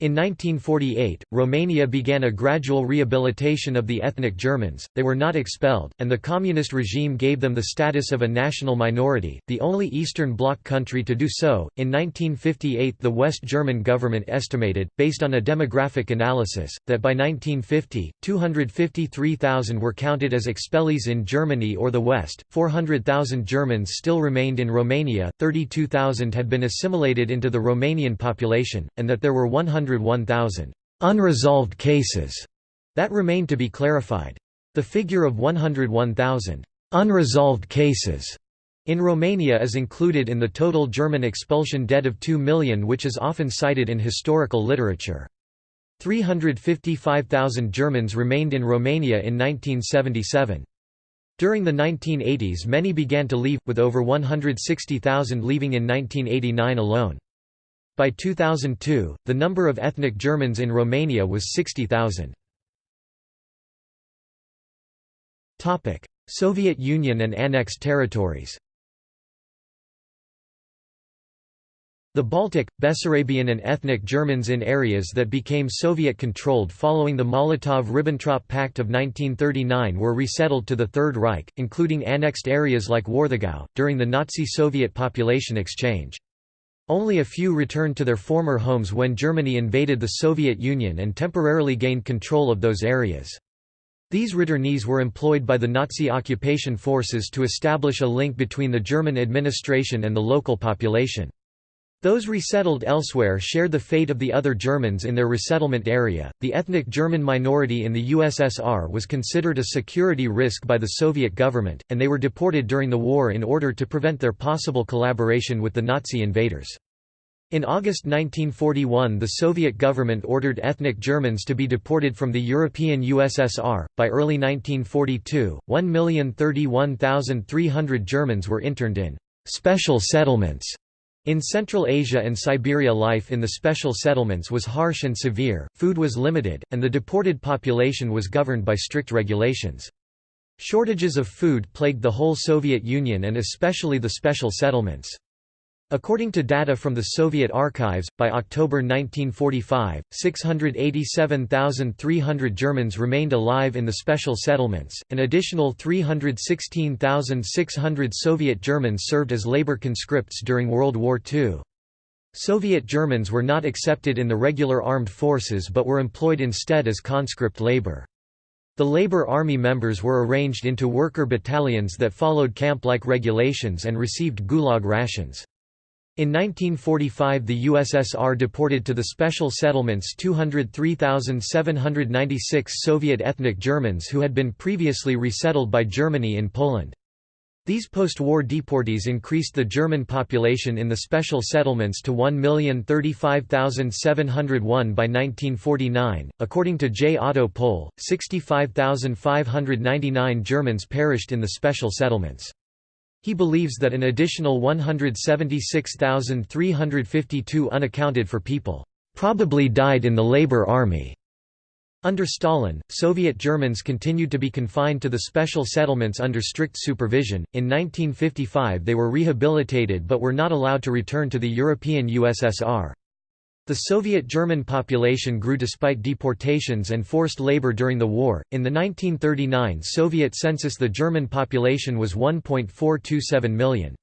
In 1948, Romania began a gradual rehabilitation of the ethnic Germans, they were not expelled, and the communist regime gave them the status of a national minority, the only Eastern Bloc country to do so. In 1958, the West German government estimated, based on a demographic analysis, that by 1950, 253,000 were counted as expellees in Germany or the West, 400,000 Germans still remained in Romania, 32,000 had been assimilated into the Romanian population, and that there were 100 101,000 unresolved cases that remained to be clarified. The figure of 101,000 unresolved cases in Romania is included in the total German expulsion debt of 2 million which is often cited in historical literature. 355,000 Germans remained in Romania in 1977. During the 1980s many began to leave, with over 160,000 leaving in 1989 alone. By 2002, the number of ethnic Germans in Romania was 60,000. Soviet Union and annexed territories The Baltic, Bessarabian and ethnic Germans in areas that became Soviet-controlled following the Molotov–Ribbentrop Pact of 1939 were resettled to the Third Reich, including annexed areas like Warthegau, during the Nazi-Soviet population exchange. Only a few returned to their former homes when Germany invaded the Soviet Union and temporarily gained control of those areas. These returnees were employed by the Nazi occupation forces to establish a link between the German administration and the local population. Those resettled elsewhere shared the fate of the other Germans in their resettlement area. The ethnic German minority in the USSR was considered a security risk by the Soviet government, and they were deported during the war in order to prevent their possible collaboration with the Nazi invaders. In August 1941, the Soviet government ordered ethnic Germans to be deported from the European USSR. By early 1942, 1,031,300 Germans were interned in special settlements in Central Asia and Siberia life in the special settlements was harsh and severe, food was limited, and the deported population was governed by strict regulations. Shortages of food plagued the whole Soviet Union and especially the special settlements. According to data from the Soviet archives, by October 1945, 687,300 Germans remained alive in the special settlements, an additional 316,600 Soviet Germans served as labor conscripts during World War II. Soviet Germans were not accepted in the regular armed forces but were employed instead as conscript labor. The Labor Army members were arranged into worker battalions that followed camp-like regulations and received Gulag rations. In 1945 the USSR deported to the special settlements 203,796 Soviet ethnic Germans who had been previously resettled by Germany in Poland. These post-war deportees increased the German population in the special settlements to 1,035,701 by 1949. According to J. Otto Pohl, 65,599 Germans perished in the special settlements. He believes that an additional 176,352 unaccounted for people probably died in the Labor Army. Under Stalin, Soviet Germans continued to be confined to the special settlements under strict supervision. In 1955 they were rehabilitated but were not allowed to return to the European USSR. The Soviet German population grew despite deportations and forced labor during the war. In the 1939 Soviet census, the German population was 1.427 million.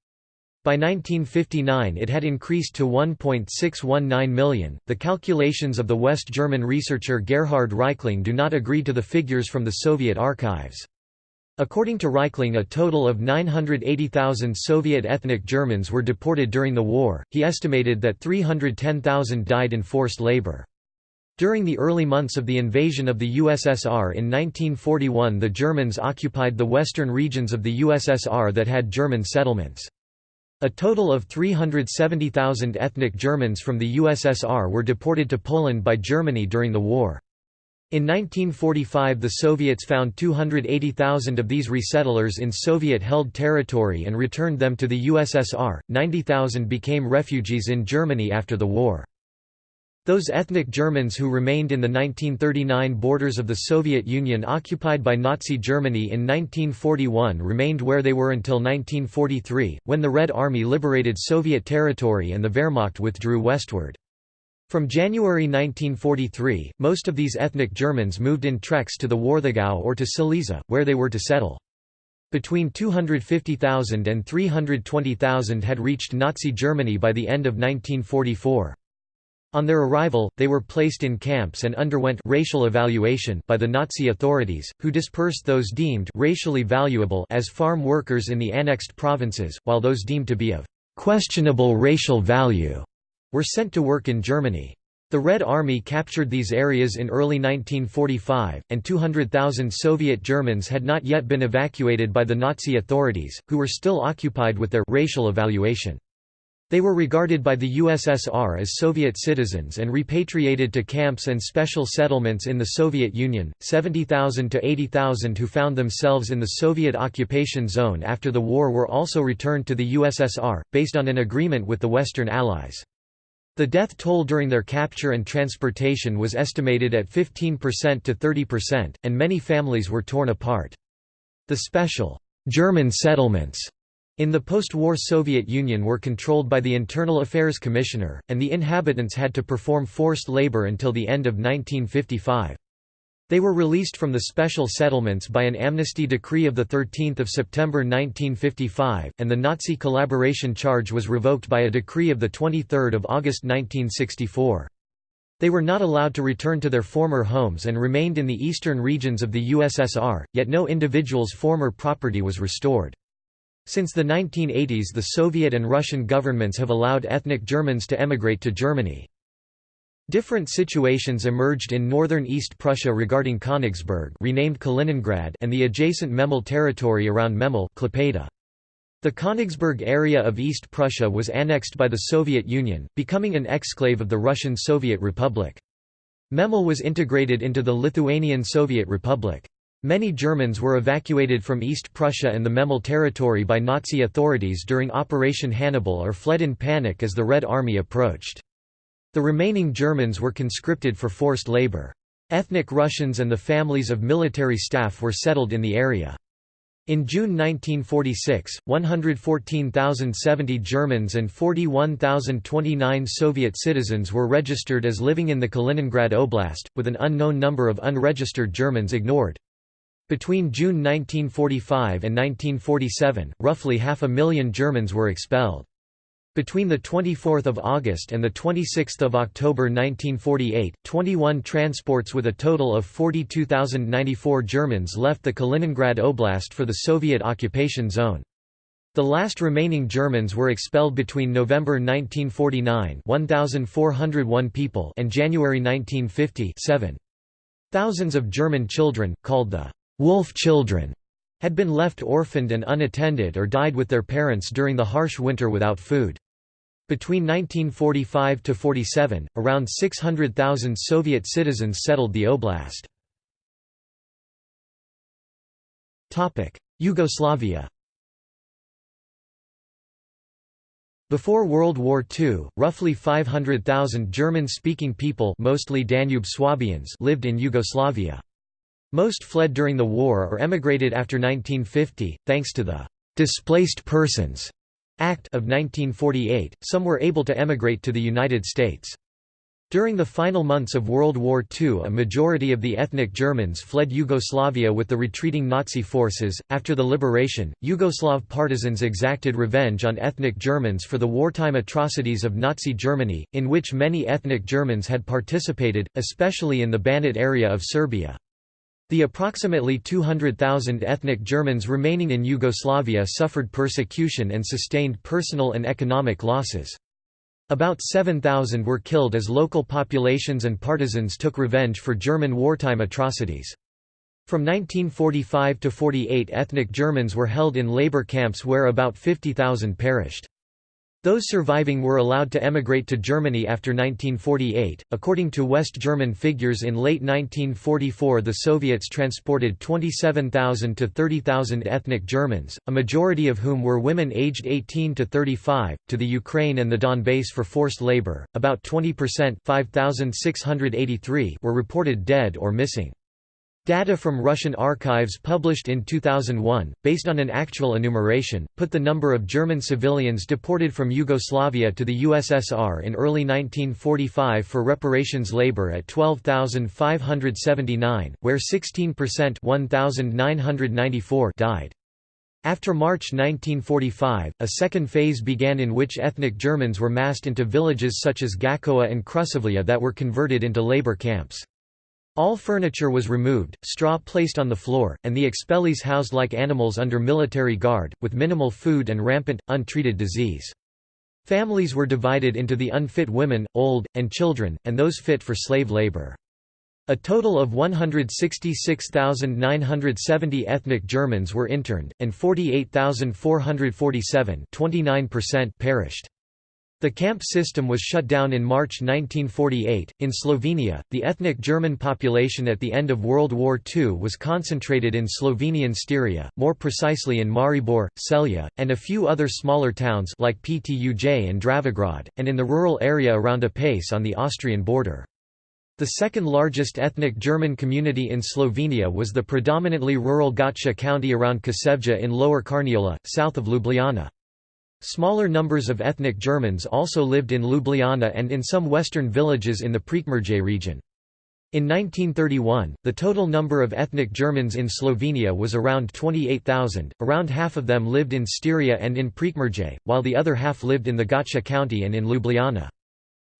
By 1959 it had increased to 1.619 million. The calculations of the West German researcher Gerhard Reichling do not agree to the figures from the Soviet archives. According to Reichling a total of 980,000 Soviet ethnic Germans were deported during the war, he estimated that 310,000 died in forced labor. During the early months of the invasion of the USSR in 1941 the Germans occupied the western regions of the USSR that had German settlements. A total of 370,000 ethnic Germans from the USSR were deported to Poland by Germany during the war. In 1945 the Soviets found 280,000 of these resettlers in Soviet-held territory and returned them to the USSR, 90,000 became refugees in Germany after the war. Those ethnic Germans who remained in the 1939 borders of the Soviet Union occupied by Nazi Germany in 1941 remained where they were until 1943, when the Red Army liberated Soviet territory and the Wehrmacht withdrew westward. From January 1943, most of these ethnic Germans moved in treks to the Warthegau or to Silesia, where they were to settle. Between 250,000 and 320,000 had reached Nazi Germany by the end of 1944. On their arrival, they were placed in camps and underwent racial evaluation by the Nazi authorities, who dispersed those deemed racially valuable as farm workers in the annexed provinces, while those deemed to be of questionable racial value were sent to work in Germany. The Red Army captured these areas in early 1945, and 200,000 Soviet Germans had not yet been evacuated by the Nazi authorities, who were still occupied with their racial evaluation. They were regarded by the USSR as Soviet citizens and repatriated to camps and special settlements in the Soviet Union. 70,000 to 80,000 who found themselves in the Soviet occupation zone after the war were also returned to the USSR, based on an agreement with the Western Allies. The death toll during their capture and transportation was estimated at 15% to 30%, and many families were torn apart. The special German settlements in the post-war Soviet Union were controlled by the Internal Affairs Commissioner, and the inhabitants had to perform forced labor until the end of 1955. They were released from the special settlements by an amnesty decree of 13 September 1955, and the Nazi collaboration charge was revoked by a decree of 23 August 1964. They were not allowed to return to their former homes and remained in the eastern regions of the USSR, yet no individual's former property was restored. Since the 1980s the Soviet and Russian governments have allowed ethnic Germans to emigrate to Germany. Different situations emerged in northern East Prussia regarding Königsberg renamed Kaliningrad and the adjacent Memel territory around Memel Klaipėda. The Königsberg area of East Prussia was annexed by the Soviet Union, becoming an exclave of the Russian Soviet Republic. Memel was integrated into the Lithuanian Soviet Republic. Many Germans were evacuated from East Prussia and the Memel territory by Nazi authorities during Operation Hannibal or fled in panic as the Red Army approached. The remaining Germans were conscripted for forced labor. Ethnic Russians and the families of military staff were settled in the area. In June 1946, 114,070 Germans and 41,029 Soviet citizens were registered as living in the Kaliningrad Oblast, with an unknown number of unregistered Germans ignored. Between June 1945 and 1947, roughly half a million Germans were expelled. Between 24 August and 26 October 1948, 21 transports with a total of 42,094 Germans left the Kaliningrad Oblast for the Soviet occupation zone. The last remaining Germans were expelled between November 1949 1,401 people and January 1950 7. Thousands of German children, called the «wolf children», had been left orphaned and unattended or died with their parents during the harsh winter without food. Between 1945 to 47, around 600,000 Soviet citizens settled the oblast. Yugoslavia. Before World War II, roughly 500,000 German-speaking people mostly Danube Swabians lived in Yugoslavia. Most fled during the war or emigrated after 1950, thanks to the «Displaced Persons» Act of 1948, some were able to emigrate to the United States. During the final months of World War II, a majority of the ethnic Germans fled Yugoslavia with the retreating Nazi forces. After the liberation, Yugoslav partisans exacted revenge on ethnic Germans for the wartime atrocities of Nazi Germany, in which many ethnic Germans had participated, especially in the Banat area of Serbia. The approximately 200,000 ethnic Germans remaining in Yugoslavia suffered persecution and sustained personal and economic losses. About 7,000 were killed as local populations and partisans took revenge for German wartime atrocities. From 1945 to 48 ethnic Germans were held in labor camps where about 50,000 perished. Those surviving were allowed to emigrate to Germany after 1948. According to West German figures, in late 1944 the Soviets transported 27,000 to 30,000 ethnic Germans, a majority of whom were women aged 18 to 35, to the Ukraine and the Donbass for forced labor. About 20% 5,683 were reported dead or missing. Data from Russian archives published in 2001, based on an actual enumeration, put the number of German civilians deported from Yugoslavia to the USSR in early 1945 for reparations labor at 12,579, where 16% 1,994 died. After March 1945, a second phase began in which ethnic Germans were massed into villages such as Gakovo and Kruševlje that were converted into labor camps. All furniture was removed, straw placed on the floor, and the expellees housed like animals under military guard, with minimal food and rampant, untreated disease. Families were divided into the unfit women, old, and children, and those fit for slave labor. A total of 166,970 ethnic Germans were interned, and 48,447 perished. The camp system was shut down in March 1948. In Slovenia, the ethnic German population at the end of World War II was concentrated in Slovenian Styria, more precisely in Maribor, Celje, and a few other smaller towns like Ptuj and Dravograd, and in the rural area around Apače on the Austrian border. The second largest ethnic German community in Slovenia was the predominantly rural Gottschee county around Kočevje in Lower Carniola, south of Ljubljana. Smaller numbers of ethnic Germans also lived in Ljubljana and in some western villages in the Prekmurje region. In 1931, the total number of ethnic Germans in Slovenia was around 28,000, around half of them lived in Styria and in Prekmurje, while the other half lived in the Gottschee county and in Ljubljana.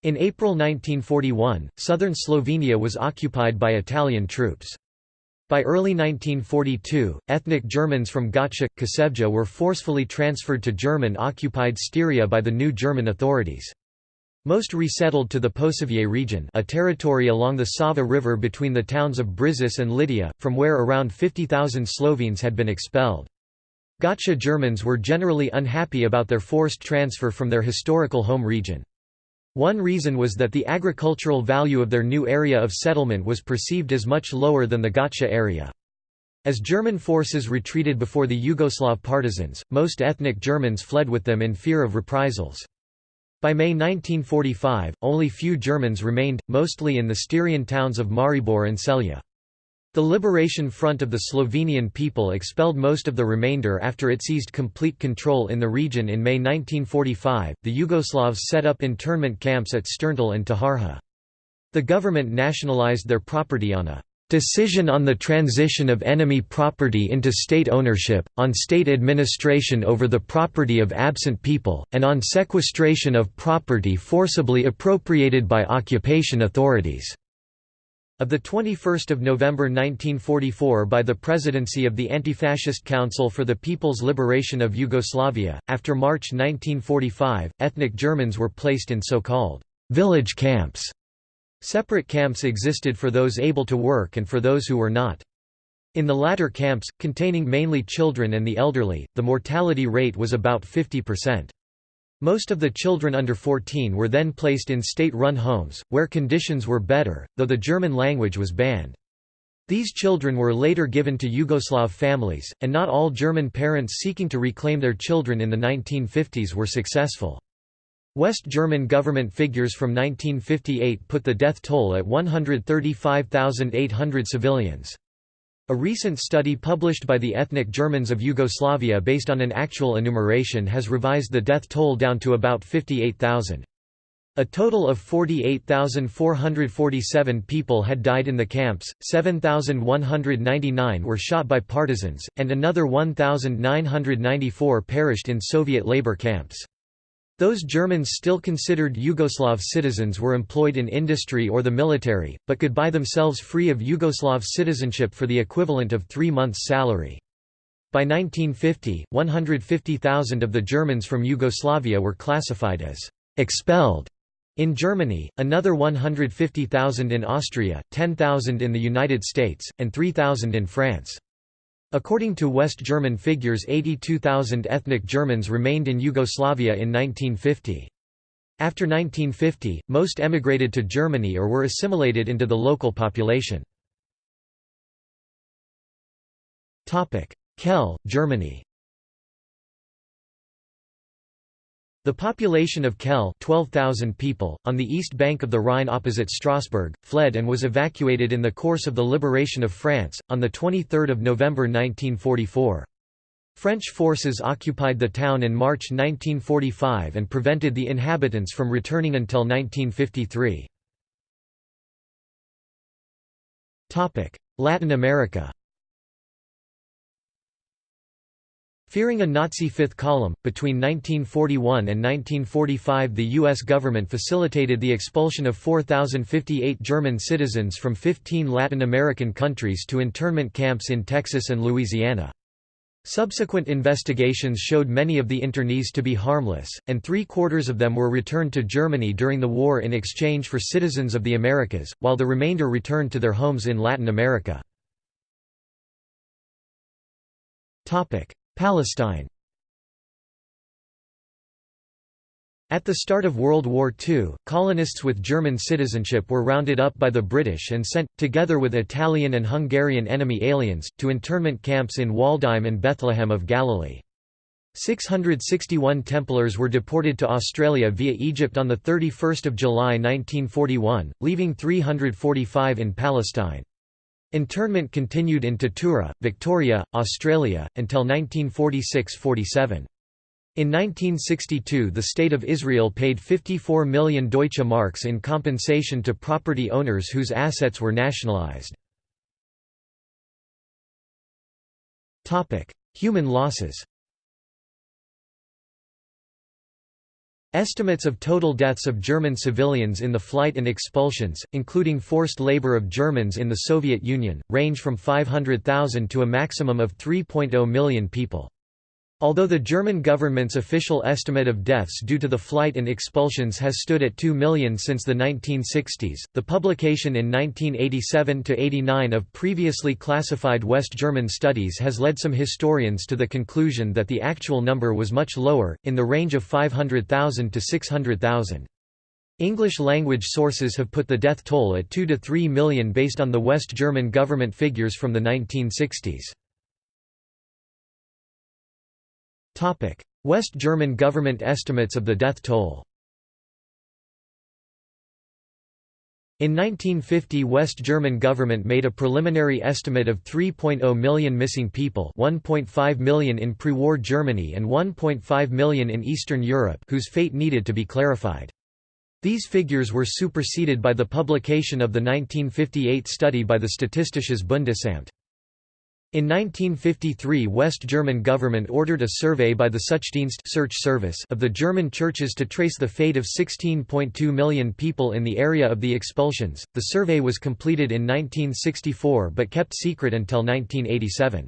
In April 1941, southern Slovenia was occupied by Italian troops. By early 1942, ethnic Germans from Gottschee, Kočevje were forcefully transferred to German-occupied Styria by the new German authorities. Most resettled to the Posavje region a territory along the Sava River between the towns of Brežice and Litija, from where around 50,000 Slovenes had been expelled. Gottschee Germans were generally unhappy about their forced transfer from their historical home region. One reason was that the agricultural value of their new area of settlement was perceived as much lower than the Gottschee area. As German forces retreated before the Yugoslav partisans, most ethnic Germans fled with them in fear of reprisals. By May 1945, only few Germans remained, mostly in the Styrian towns of Maribor and Celje. The Liberation Front of the Slovenian people expelled most of the remainder after it seized complete control in the region in May 1945. The Yugoslavs set up internment camps at Sterntal and Teharje. The government nationalized their property on a decision on the transition of enemy property into state ownership, on state administration over the property of absent people, and on sequestration of property forcibly appropriated by occupation authorities. Of 21 November 1944 by the Presidency of the Anti-Fascist Council for the People's Liberation of Yugoslavia, after March 1945, ethnic Germans were placed in so-called «village camps». Separate camps existed for those able to work and for those who were not. In the latter camps, containing mainly children and the elderly, the mortality rate was about 50%. Most of the children under 14 were then placed in state-run homes, where conditions were better, though the German language was banned. These children were later given to Yugoslav families, and not all German parents seeking to reclaim their children in the 1950s were successful. West German government figures from 1958 put the death toll at 135,800 civilians. A recent study published by the ethnic Germans of Yugoslavia based on an actual enumeration has revised the death toll down to about 58,000. A total of 48,447 people had died in the camps, 7,199 were shot by partisans, and another 1,994 perished in Soviet labor camps. Those Germans still considered Yugoslav citizens were employed in industry or the military, but could buy themselves free of Yugoslav citizenship for the equivalent of three months' salary. By 1950, 150,000 of the Germans from Yugoslavia were classified as «expelled» in Germany, another 150,000 in Austria, 10,000 in the United States, and 3,000 in France. According to West German figures 82,000 ethnic Germans remained in Yugoslavia in 1950. After 1950, most emigrated to Germany or were assimilated into the local population. Kehl, Germany The population of Kehl 12,000 people, on the east bank of the Rhine opposite Strasbourg, fled and was evacuated in the course of the liberation of France, on 23 November 1944. French forces occupied the town in March 1945 and prevented the inhabitants from returning until 1953. Latin America Fearing a Nazi fifth column, between 1941 and 1945 the U.S. government facilitated the expulsion of 4,058 German citizens from 15 Latin American countries to internment camps in Texas and Louisiana. Subsequent investigations showed many of the internees to be harmless, and three-quarters of them were returned to Germany during the war in exchange for citizens of the Americas, while the remainder returned to their homes in Latin America. Palestine At the start of World War II, colonists with German citizenship were rounded up by the British and sent, together with Italian and Hungarian enemy aliens, to internment camps in Waldheim and Bethlehem of Galilee. 661 Templars were deported to Australia via Egypt on 31 July 1941, leaving 345 in Palestine. Internment continued in Tatura, Victoria, Australia, until 1946–47. In 1962 the State of Israel paid 54 million Deutsche Marks in compensation to property owners whose assets were nationalized. Human losses Estimates of total deaths of German civilians in the flight and expulsions, including forced labor of Germans in the Soviet Union, range from 500,000 to a maximum of 3.0 million people. Although the German government's official estimate of deaths due to the flight and expulsions has stood at 2 million since the 1960s, the publication in 1987–89 of previously classified West German studies has led some historians to the conclusion that the actual number was much lower, in the range of 500,000 to 600,000. English-language sources have put the death toll at 2 to 3 million based on the West German government figures from the 1960s. West German government estimates of the death toll In 1950 West German government made a preliminary estimate of 3.0 million missing people 1.5 million in pre-war Germany and 1.5 million in Eastern Europe whose fate needed to be clarified. These figures were superseded by the publication of the 1958 study by the Statistisches Bundesamt. In 1953 West German government ordered a survey by the Suchdienst search service of the German churches to trace the fate of 16.2 million people in the area of the expulsions. The survey was completed in 1964 but kept secret until 1987.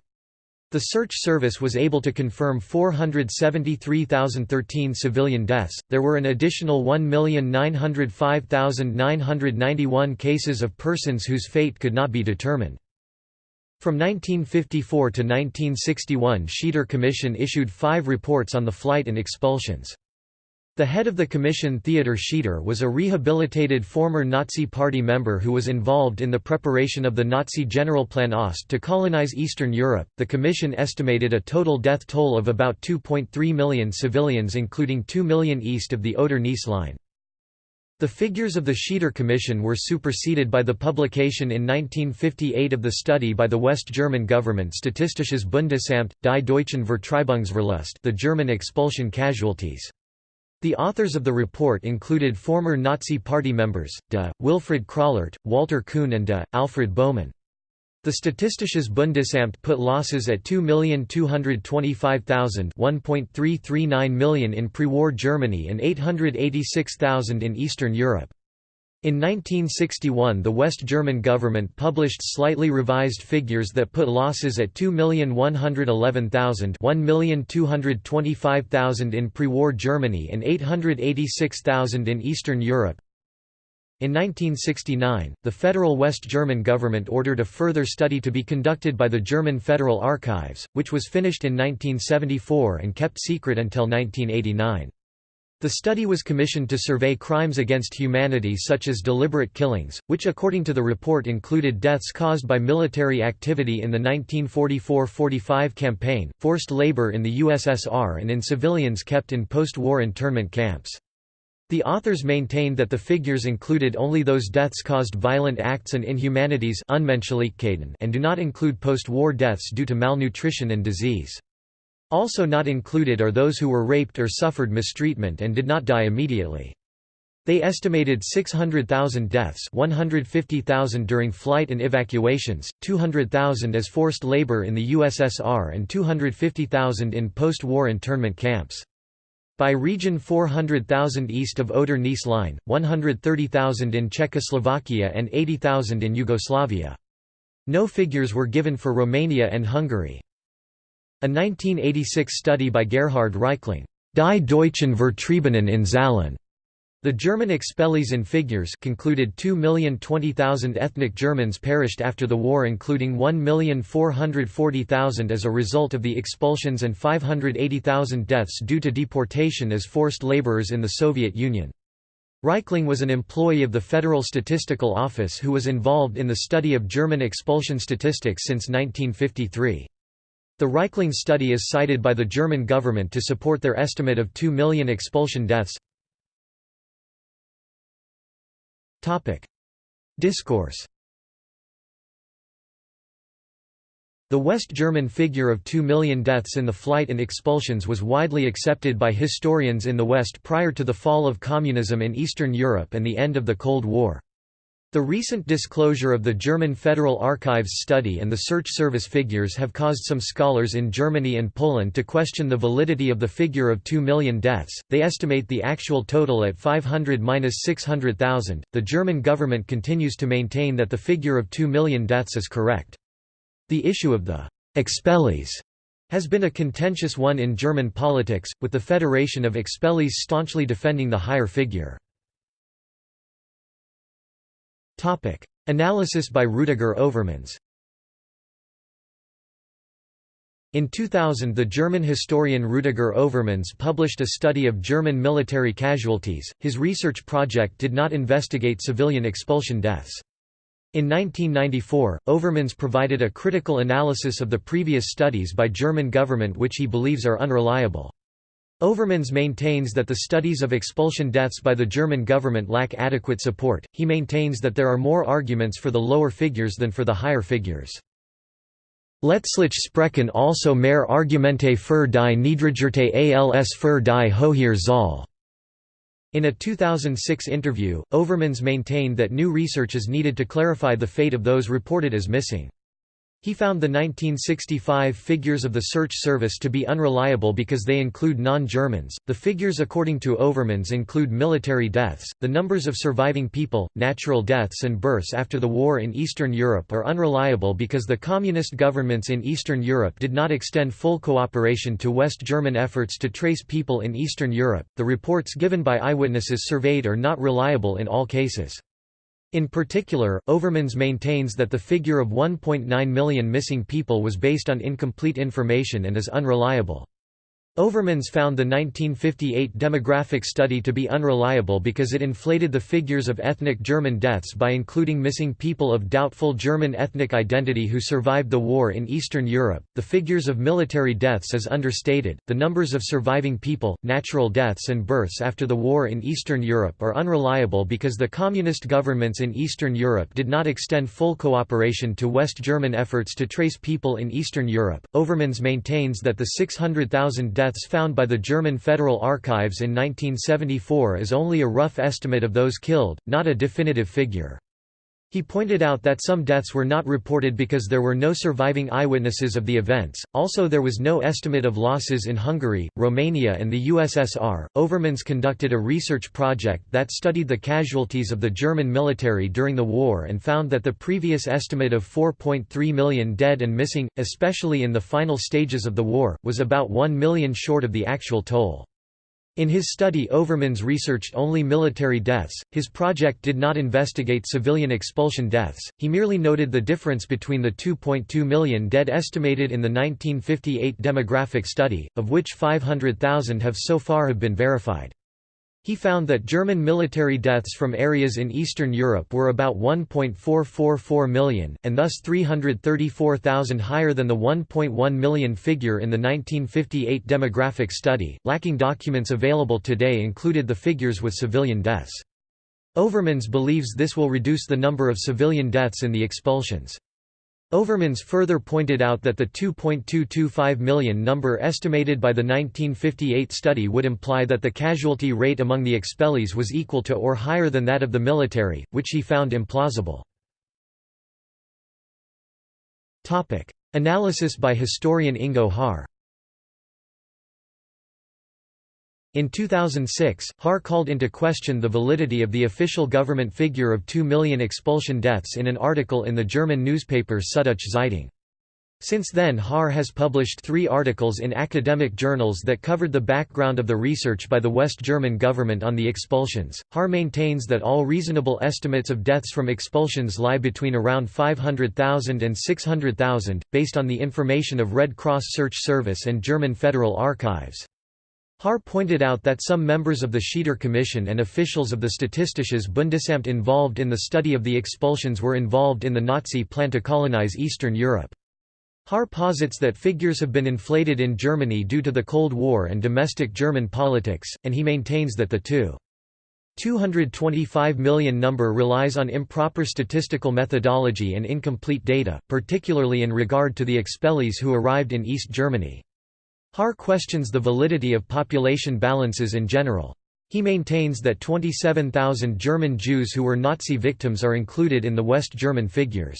The search service was able to confirm 473,013 civilian deaths. There were an additional 1,905,991 cases of persons whose fate could not be determined. From 1954 to 1961 Schieder Commission issued five reports on the flight and expulsions. The head of the commission Theodor Schieder was a rehabilitated former Nazi Party member who was involved in the preparation of the Nazi Generalplan Ost to colonize Eastern Europe. The commission estimated a total death toll of about 2.3 million civilians including 2 million east of the Oder-Neisse line. The figures of the Schieder Commission were superseded by the publication in 1958 of the study by the West German government Statistisches Bundesamt, Die Deutschen Vertreibungsverlust the German expulsion casualties. The authors of the report included former Nazi Party members, de, Wilfried Krallert, Walter Kuhn and de, Alfred Bohmann. The Statistisches Bundesamt put losses at 2,225,000 1.339 million in pre-war Germany and 886,000 in Eastern Europe. In 1961 the West German government published slightly revised figures that put losses at 2,111,000 1,225,000 in pre-war Germany and 886,000 in Eastern Europe. In 1969, the federal West German government ordered a further study to be conducted by the German Federal Archives, which was finished in 1974 and kept secret until 1989. The study was commissioned to survey crimes against humanity such as deliberate killings, which according to the report included deaths caused by military activity in the 1944–45 campaign, forced labor in the USSR and in civilians kept in post-war internment camps. The authors maintained that the figures included only those deaths caused violent acts and inhumanities and do not include post-war deaths due to malnutrition and disease. Also not included are those who were raped or suffered mistreatment and did not die immediately. They estimated 600,000 deaths 150,000 during flight and evacuations, 200,000 as forced labor in the USSR and 250,000 in post-war internment camps. By region 400,000 east of Oder-Neisse line, 130,000 in Czechoslovakia and 80,000 in Yugoslavia. No figures were given for Romania and Hungary. A 1986 study by Gerhard Reichling, Die Deutschen Vertriebenen in Zahlen, the German expellees in figures concluded 2,020,000 ethnic Germans perished after the war including 1,440,000 as a result of the expulsions and 580,000 deaths due to deportation as forced laborers in the Soviet Union. Reichling was an employee of the Federal Statistical Office who was involved in the study of German expulsion statistics since 1953. The Reichling study is cited by the German government to support their estimate of 2 million expulsion deaths. Topic. Discourse The West German figure of 2 million deaths in the flight and expulsions was widely accepted by historians in the West prior to the fall of communism in Eastern Europe and the end of the Cold War. The recent disclosure of the German Federal Archives study and the Search Service figures have caused some scholars in Germany and Poland to question the validity of the figure of 2 million deaths. They estimate the actual total at 500-600,000. The German government continues to maintain that the figure of 2 million deaths is correct. The issue of the expellees has been a contentious one in German politics, with the Federation of Expellees staunchly defending the higher figure. Topic: Analysis by Rüdiger Overmans. In 2000 the German historian Rüdiger Overmans published a study of German military casualties. His research project did not investigate civilian expulsion deaths. In 1994, Overmans provided a critical analysis of the previous studies by German government which he believes are unreliable. Overmans maintains that the studies of expulsion deaths by the German government lack adequate support. He maintains that there are more arguments for the lower figures than for the higher figures. Letztlich sprechen also mehr Argumente für die Niedrigerte als für die Hohier Zahl. In a 2006 interview, Overmans maintained that new research is needed to clarify the fate of those reported as missing. He found the 1965 figures of the search service to be unreliable because they include non-Germans. The figures according to Overmans include military deaths. The numbers of surviving people, natural deaths and births after the war in Eastern Europe are unreliable because the communist governments in Eastern Europe did not extend full cooperation to West German efforts to trace people in Eastern Europe. The reports given by eyewitnesses surveyed are not reliable in all cases. In particular, Overmans maintains that the figure of 1.9 million missing people was based on incomplete information and is unreliable. Overmans found the 1958 demographic study to be unreliable because it inflated the figures of ethnic German deaths by including missing people of doubtful German ethnic identity who survived the war in Eastern Europe. The figures of military deaths is understated. The numbers of surviving people, natural deaths, and births after the war in Eastern Europe are unreliable because the communist governments in Eastern Europe did not extend full cooperation to West German efforts to trace people in Eastern Europe. Overmans maintains that the 600,000 deaths found by the German Federal Archives in 1974 is only a rough estimate of those killed, not a definitive figure. He pointed out that some deaths were not reported because there were no surviving eyewitnesses of the events, also, there was no estimate of losses in Hungary, Romania, and the USSR. Overmans conducted a research project that studied the casualties of the German military during the war and found that the previous estimate of 4.3 million dead and missing, especially in the final stages of the war, was about 1 million short of the actual toll. In his study Overmans researched only military deaths, his project did not investigate civilian expulsion deaths, he merely noted the difference between the 2.2 million dead estimated in the 1958 demographic study, of which 500,000 have so far have been verified. He found that German military deaths from areas in Eastern Europe were about 1.444 million, and thus 334,000 higher than the 1.1 million figure in the 1958 demographic study. Lacking documents available today included the figures with civilian deaths. Overmans believes this will reduce the number of civilian deaths in the expulsions. Overmans further pointed out that the 2.225 million number estimated by the 1958 study would imply that the casualty rate among the expellees was equal to or higher than that of the military, which he found implausible. Analysis by historian Ingo Haar In 2006, Haar called into question the validity of the official government figure of 2 million expulsion deaths in an article in the German newspaper Süddeutsche Zeitung. Since then Haar has published three articles in academic journals that covered the background of the research by the West German government on the expulsions. Haar maintains that all reasonable estimates of deaths from expulsions lie between around 500,000 and 600,000, based on the information of Red Cross Search Service and German Federal Archives. Haar pointed out that some members of the Schieder Commission and officials of the Statistisches Bundesamt involved in the study of the expulsions were involved in the Nazi plan to colonize Eastern Europe. Haar posits that figures have been inflated in Germany due to the Cold War and domestic German politics, and he maintains that the two 225 million number relies on improper statistical methodology and incomplete data, particularly in regard to the expellees who arrived in East Germany. Haar questions the validity of population balances in general. He maintains that 27,000 German Jews who were Nazi victims are included in the West German figures.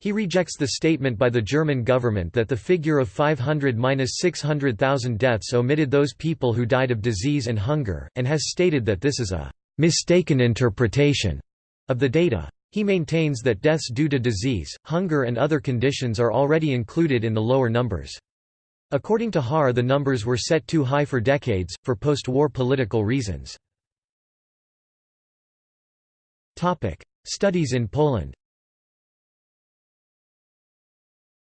He rejects the statement by the German government that the figure of 500–600,000 deaths omitted those people who died of disease and hunger, and has stated that this is a «mistaken interpretation» of the data. He maintains that deaths due to disease, hunger and other conditions are already included in the lower numbers. According to Haar the numbers were set too high for decades, for post-war political reasons. Studies in Poland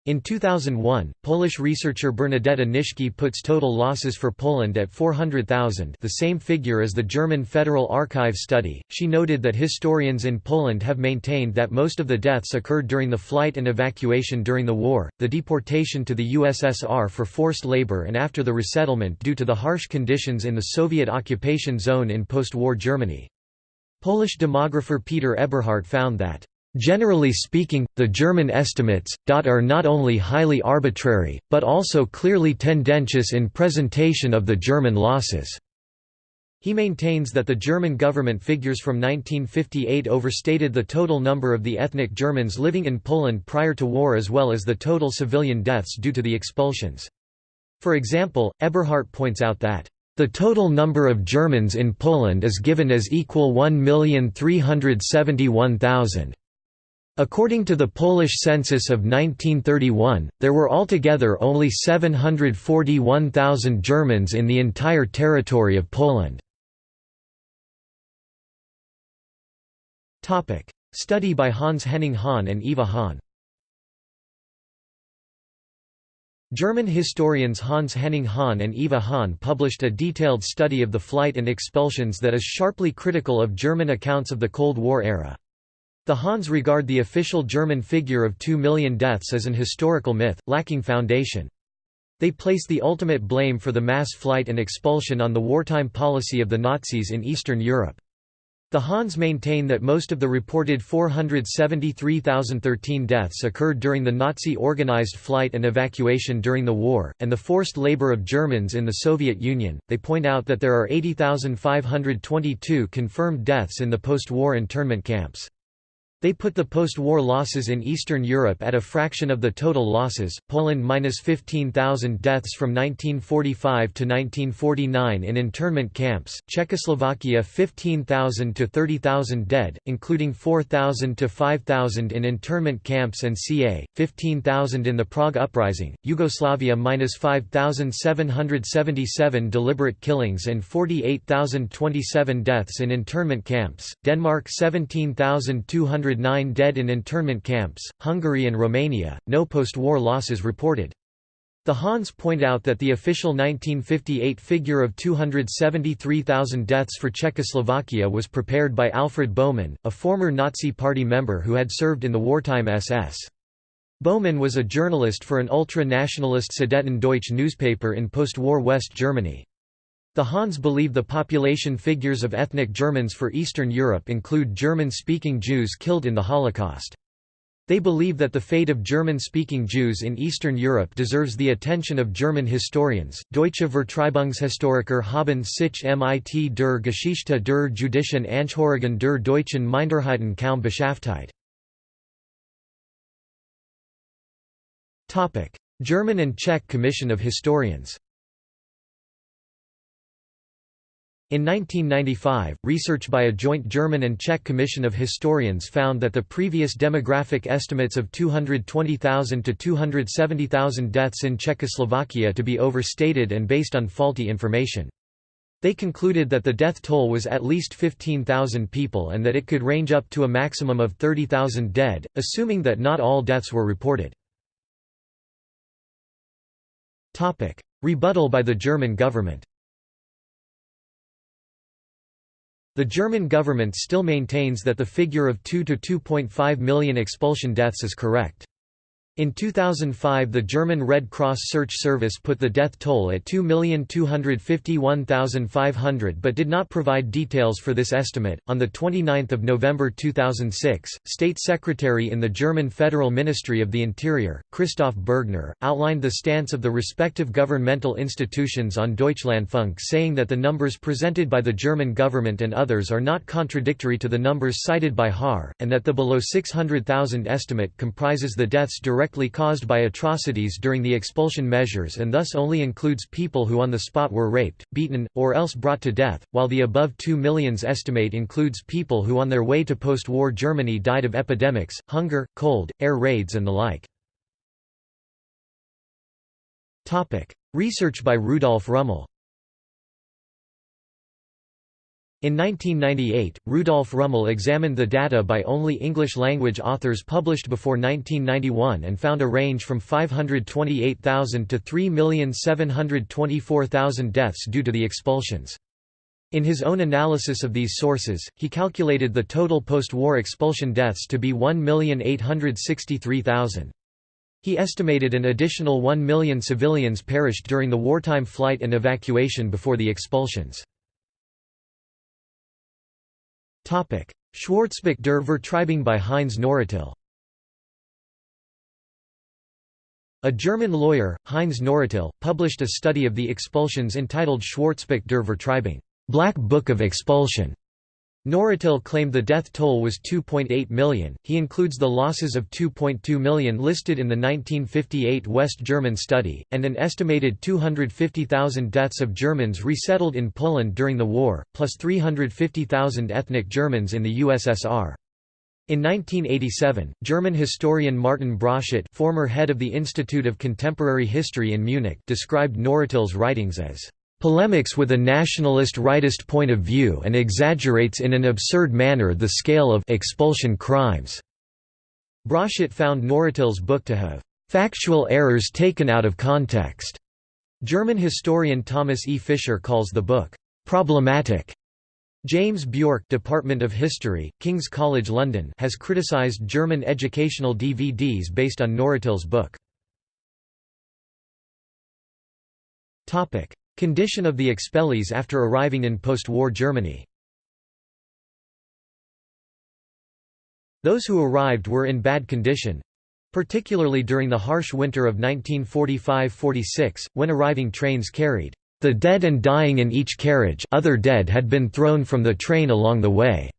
In 2001, Polish researcher Bernadetta Nitschke puts total losses for Poland at 400,000 the same figure as the German Federal Archive study. She noted that historians in Poland have maintained that most of the deaths occurred during the flight and evacuation during the war, the deportation to the USSR for forced labor and after the resettlement due to the harsh conditions in the Soviet occupation zone in post-war Germany. Polish demographer Peter Eberhardt found that Generally speaking, the German estimates, are not only highly arbitrary, but also clearly tendentious in presentation of the German losses. He maintains that the German government figures from 1958 overstated the total number of the ethnic Germans living in Poland prior to war as well as the total civilian deaths due to the expulsions. For example, Eberhardt points out that the total number of Germans in Poland is given as equal 1,371,000. According to the Polish census of 1931, there were altogether only 741,000 Germans in the entire territory of Poland. Study by Hans Henning Hahn and Eva Hahn German historians Hans Henning Hahn and Eva Hahn published a detailed study of the flight and expulsions that is sharply critical of German accounts of the Cold War era. The Hahns regard the official German figure of 2 million deaths as an historical myth, lacking foundation. They place the ultimate blame for the mass flight and expulsion on the wartime policy of the Nazis in Eastern Europe. The Hahns maintain that most of the reported 473,013 deaths occurred during the Nazi organized flight and evacuation during the war, and the forced labor of Germans in the Soviet Union. They point out that there are 80,522 confirmed deaths in the post war internment camps. They put the post-war losses in Eastern Europe at a fraction of the total losses, Poland minus 15,000 deaths from 1945 to 1949 in internment camps, Czechoslovakia 15,000 to 30,000 dead, including 4,000 to 5,000 in internment camps and ca. 15,000 in the Prague Uprising, Yugoslavia minus 5,777 deliberate killings and 48,027 deaths in internment camps, Denmark 17,200 109 dead in internment camps, Hungary and Romania, no post-war losses reported. The Hahns point out that the official 1958 figure of 273,000 deaths for Czechoslovakia was prepared by Alfred Bohmann, a former Nazi Party member who had served in the wartime SS. Bohmann was a journalist for an ultra-nationalist Sudeten-Deutsch newspaper in post-war West Germany. The Hahns believe the population figures of ethnic Germans for Eastern Europe include German-speaking Jews killed in the Holocaust. They believe that the fate of German-speaking Jews in Eastern Europe deserves the attention of German historians. Deutsche Vertreibungshistoriker haben sich mit der Geschichte der jüdischen Angehörigen der deutschen Minderheiten kaum beschäftigt. German and Czech Commission of Historians In 1995, research by a joint German and Czech commission of historians found that the previous demographic estimates of 220,000 to 270,000 deaths in Czechoslovakia to be overstated and based on faulty information. They concluded that the death toll was at least 15,000 people and that it could range up to a maximum of 30,000 dead, assuming that not all deaths were reported. Rebuttal by the German government The German government still maintains that the figure of 2 to 2.5 million expulsion deaths is correct. In 2005 the German Red Cross Search Service put the death toll at 2,251,500 but did not provide details for this estimate. On the 29th of November 2006, State Secretary in the German Federal Ministry of the Interior, Christoph Bergner, outlined the stance of the respective governmental institutions on Deutschlandfunk saying that the numbers presented by the German government and others are not contradictory to the numbers cited by Haar, and that the below 600,000 estimate comprises the deaths directly directly caused by atrocities during the expulsion measures and thus only includes people who on the spot were raped, beaten, or else brought to death, while the above 2 millions estimate includes people who on their way to post-war Germany died of epidemics, hunger, cold, air raids and the like. Research by Rudolf Rummel In 1998, Rudolf Rummel examined the data by only English-language authors published before 1991 and found a range from 528,000 to 3,724,000 deaths due to the expulsions. In his own analysis of these sources, he calculated the total post-war expulsion deaths to be 1,863,000. He estimated an additional 1 million civilians perished during the wartime flight and evacuation before the expulsions. Schwarzbuch der Vertreibung by Heinz Nawratil A German lawyer, Heinz Nawratil, published a study of the expulsions entitled Schwarzbuch der Vertreibung Black Book of Expulsion. Nawratil claimed the death toll was 2.8 million. He includes the losses of 2.2 million listed in the 1958 West German study, and an estimated 250,000 deaths of Germans resettled in Poland during the war, plus 350,000 ethnic Germans in the USSR. In 1987, German historian Martin Broszat former head of the Institute of Contemporary History in Munich described Nawratil's writings as polemics with a nationalist rightist point of view and exaggerates in an absurd manner the scale of expulsion crimes. Broszat found Nawratil's book to have factual errors taken out of context. German historian Thomas E. Fischer calls the book problematic. James Bjork Department of History, King's College London has criticised German educational DVDs based on Nawratil's book. Condition of the expellees after arriving in post-war Germany Those who arrived were in bad condition, particularly during the harsh winter of 1945–46, when arriving trains carried the dead and dying in each carriage other dead had been thrown from the train along the way.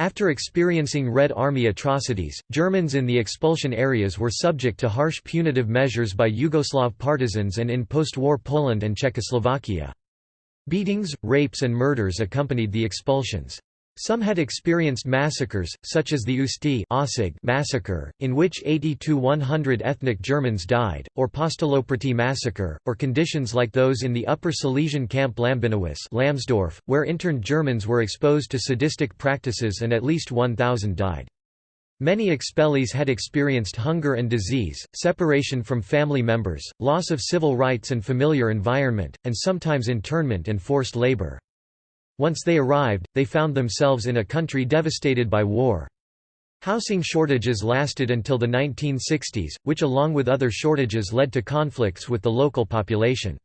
After experiencing Red Army atrocities, Germans in the expulsion areas were subject to harsh punitive measures by Yugoslav partisans and in post-war Poland and Czechoslovakia. Beatings, rapes and murders accompanied the expulsions. Some had experienced massacres, such as the Usti massacre, in which 80–100 ethnic Germans died, or Postoloprty massacre, or conditions like those in the Upper Silesian camp Lamsdorf, where interned Germans were exposed to sadistic practices and at least 1,000 died. Many expellees had experienced hunger and disease, separation from family members, loss of civil rights and familiar environment, and sometimes internment and forced labor. Once they arrived, they found themselves in a country devastated by war. Housing shortages lasted until the 1960s, which along with other shortages led to conflicts with the local population.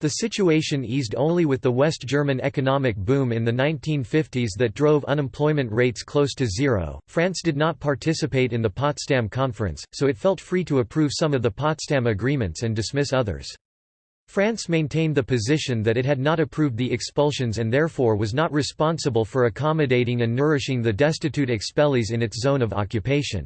The situation eased only with the West German economic boom in the 1950s that drove unemployment rates close to zero. France did not participate in the Potsdam Conference, so it felt free to approve some of the Potsdam agreements and dismiss others. France maintained the position that it had not approved the expulsions and therefore was not responsible for accommodating and nourishing the destitute expellees in its zone of occupation.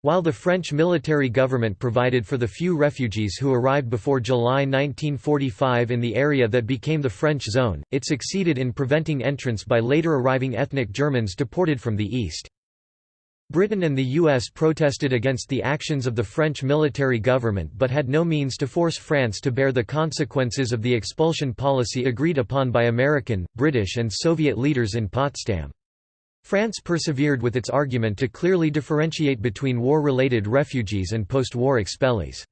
While the French military government provided for the few refugees who arrived before July 1945 in the area that became the French zone, it succeeded in preventing entrance by later arriving ethnic Germans deported from the east. Britain and the US protested against the actions of the French military government but had no means to force France to bear the consequences of the expulsion policy agreed upon by American, British and Soviet leaders in Potsdam. France persevered with its argument to clearly differentiate between war-related refugees and post-war expellees.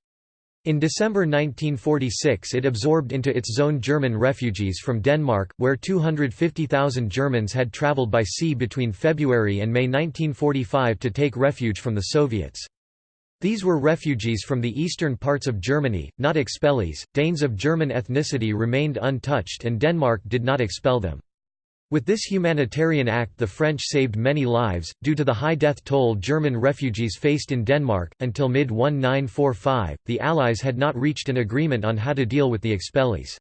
In December 1946 it absorbed into its zone German refugees from Denmark, where 250,000 Germans had traveled by sea between February and May 1945 to take refuge from the Soviets. These were refugees from the eastern parts of Germany, not expellees. Danes of German ethnicity remained untouched and Denmark did not expel them. With this humanitarian act the French saved many lives, due to the high death toll German refugees faced in Denmark. Until mid 1945, the Allies had not reached an agreement on how to deal with the expellees.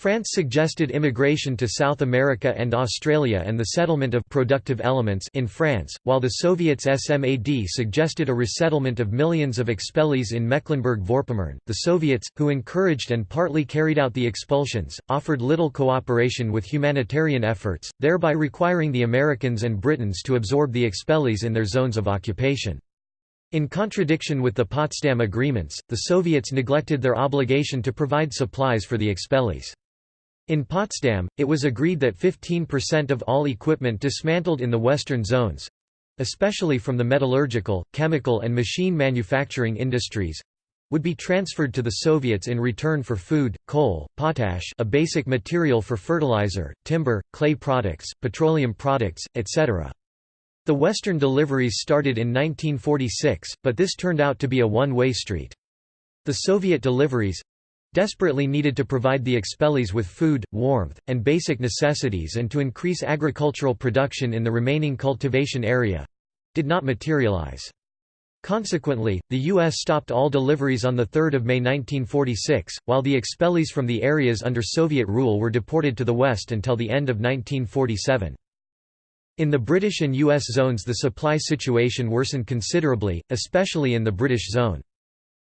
France suggested immigration to South America and Australia and the settlement of productive elements in France, while the Soviets SMAD suggested a resettlement of millions of expellees in Mecklenburg-Vorpommern. The Soviets, who encouraged and partly carried out the expulsions, offered little cooperation with humanitarian efforts, thereby requiring the Americans and Britons to absorb the expellees in their zones of occupation. In contradiction with the Potsdam agreements, the Soviets neglected their obligation to provide supplies for the expellees. In Potsdam, it was agreed that 15% of all equipment dismantled in the western zones—especially from the metallurgical, chemical and machine manufacturing industries, would be transferred to the Soviets in return for food, coal, potash a basic material for fertilizer, timber, clay products, petroleum products, etc. The Western deliveries started in 1946, but this turned out to be a one-way street. The Soviet deliveries, desperately needed to provide the expellees with food, warmth, and basic necessities and to increase agricultural production in the remaining cultivation area did not materialize. Consequently, the U.S. stopped all deliveries on 3 May 1946, while the expellees from the areas under Soviet rule were deported to the West until the end of 1947. In the British and U.S. zones the supply situation worsened considerably, especially in the British zone.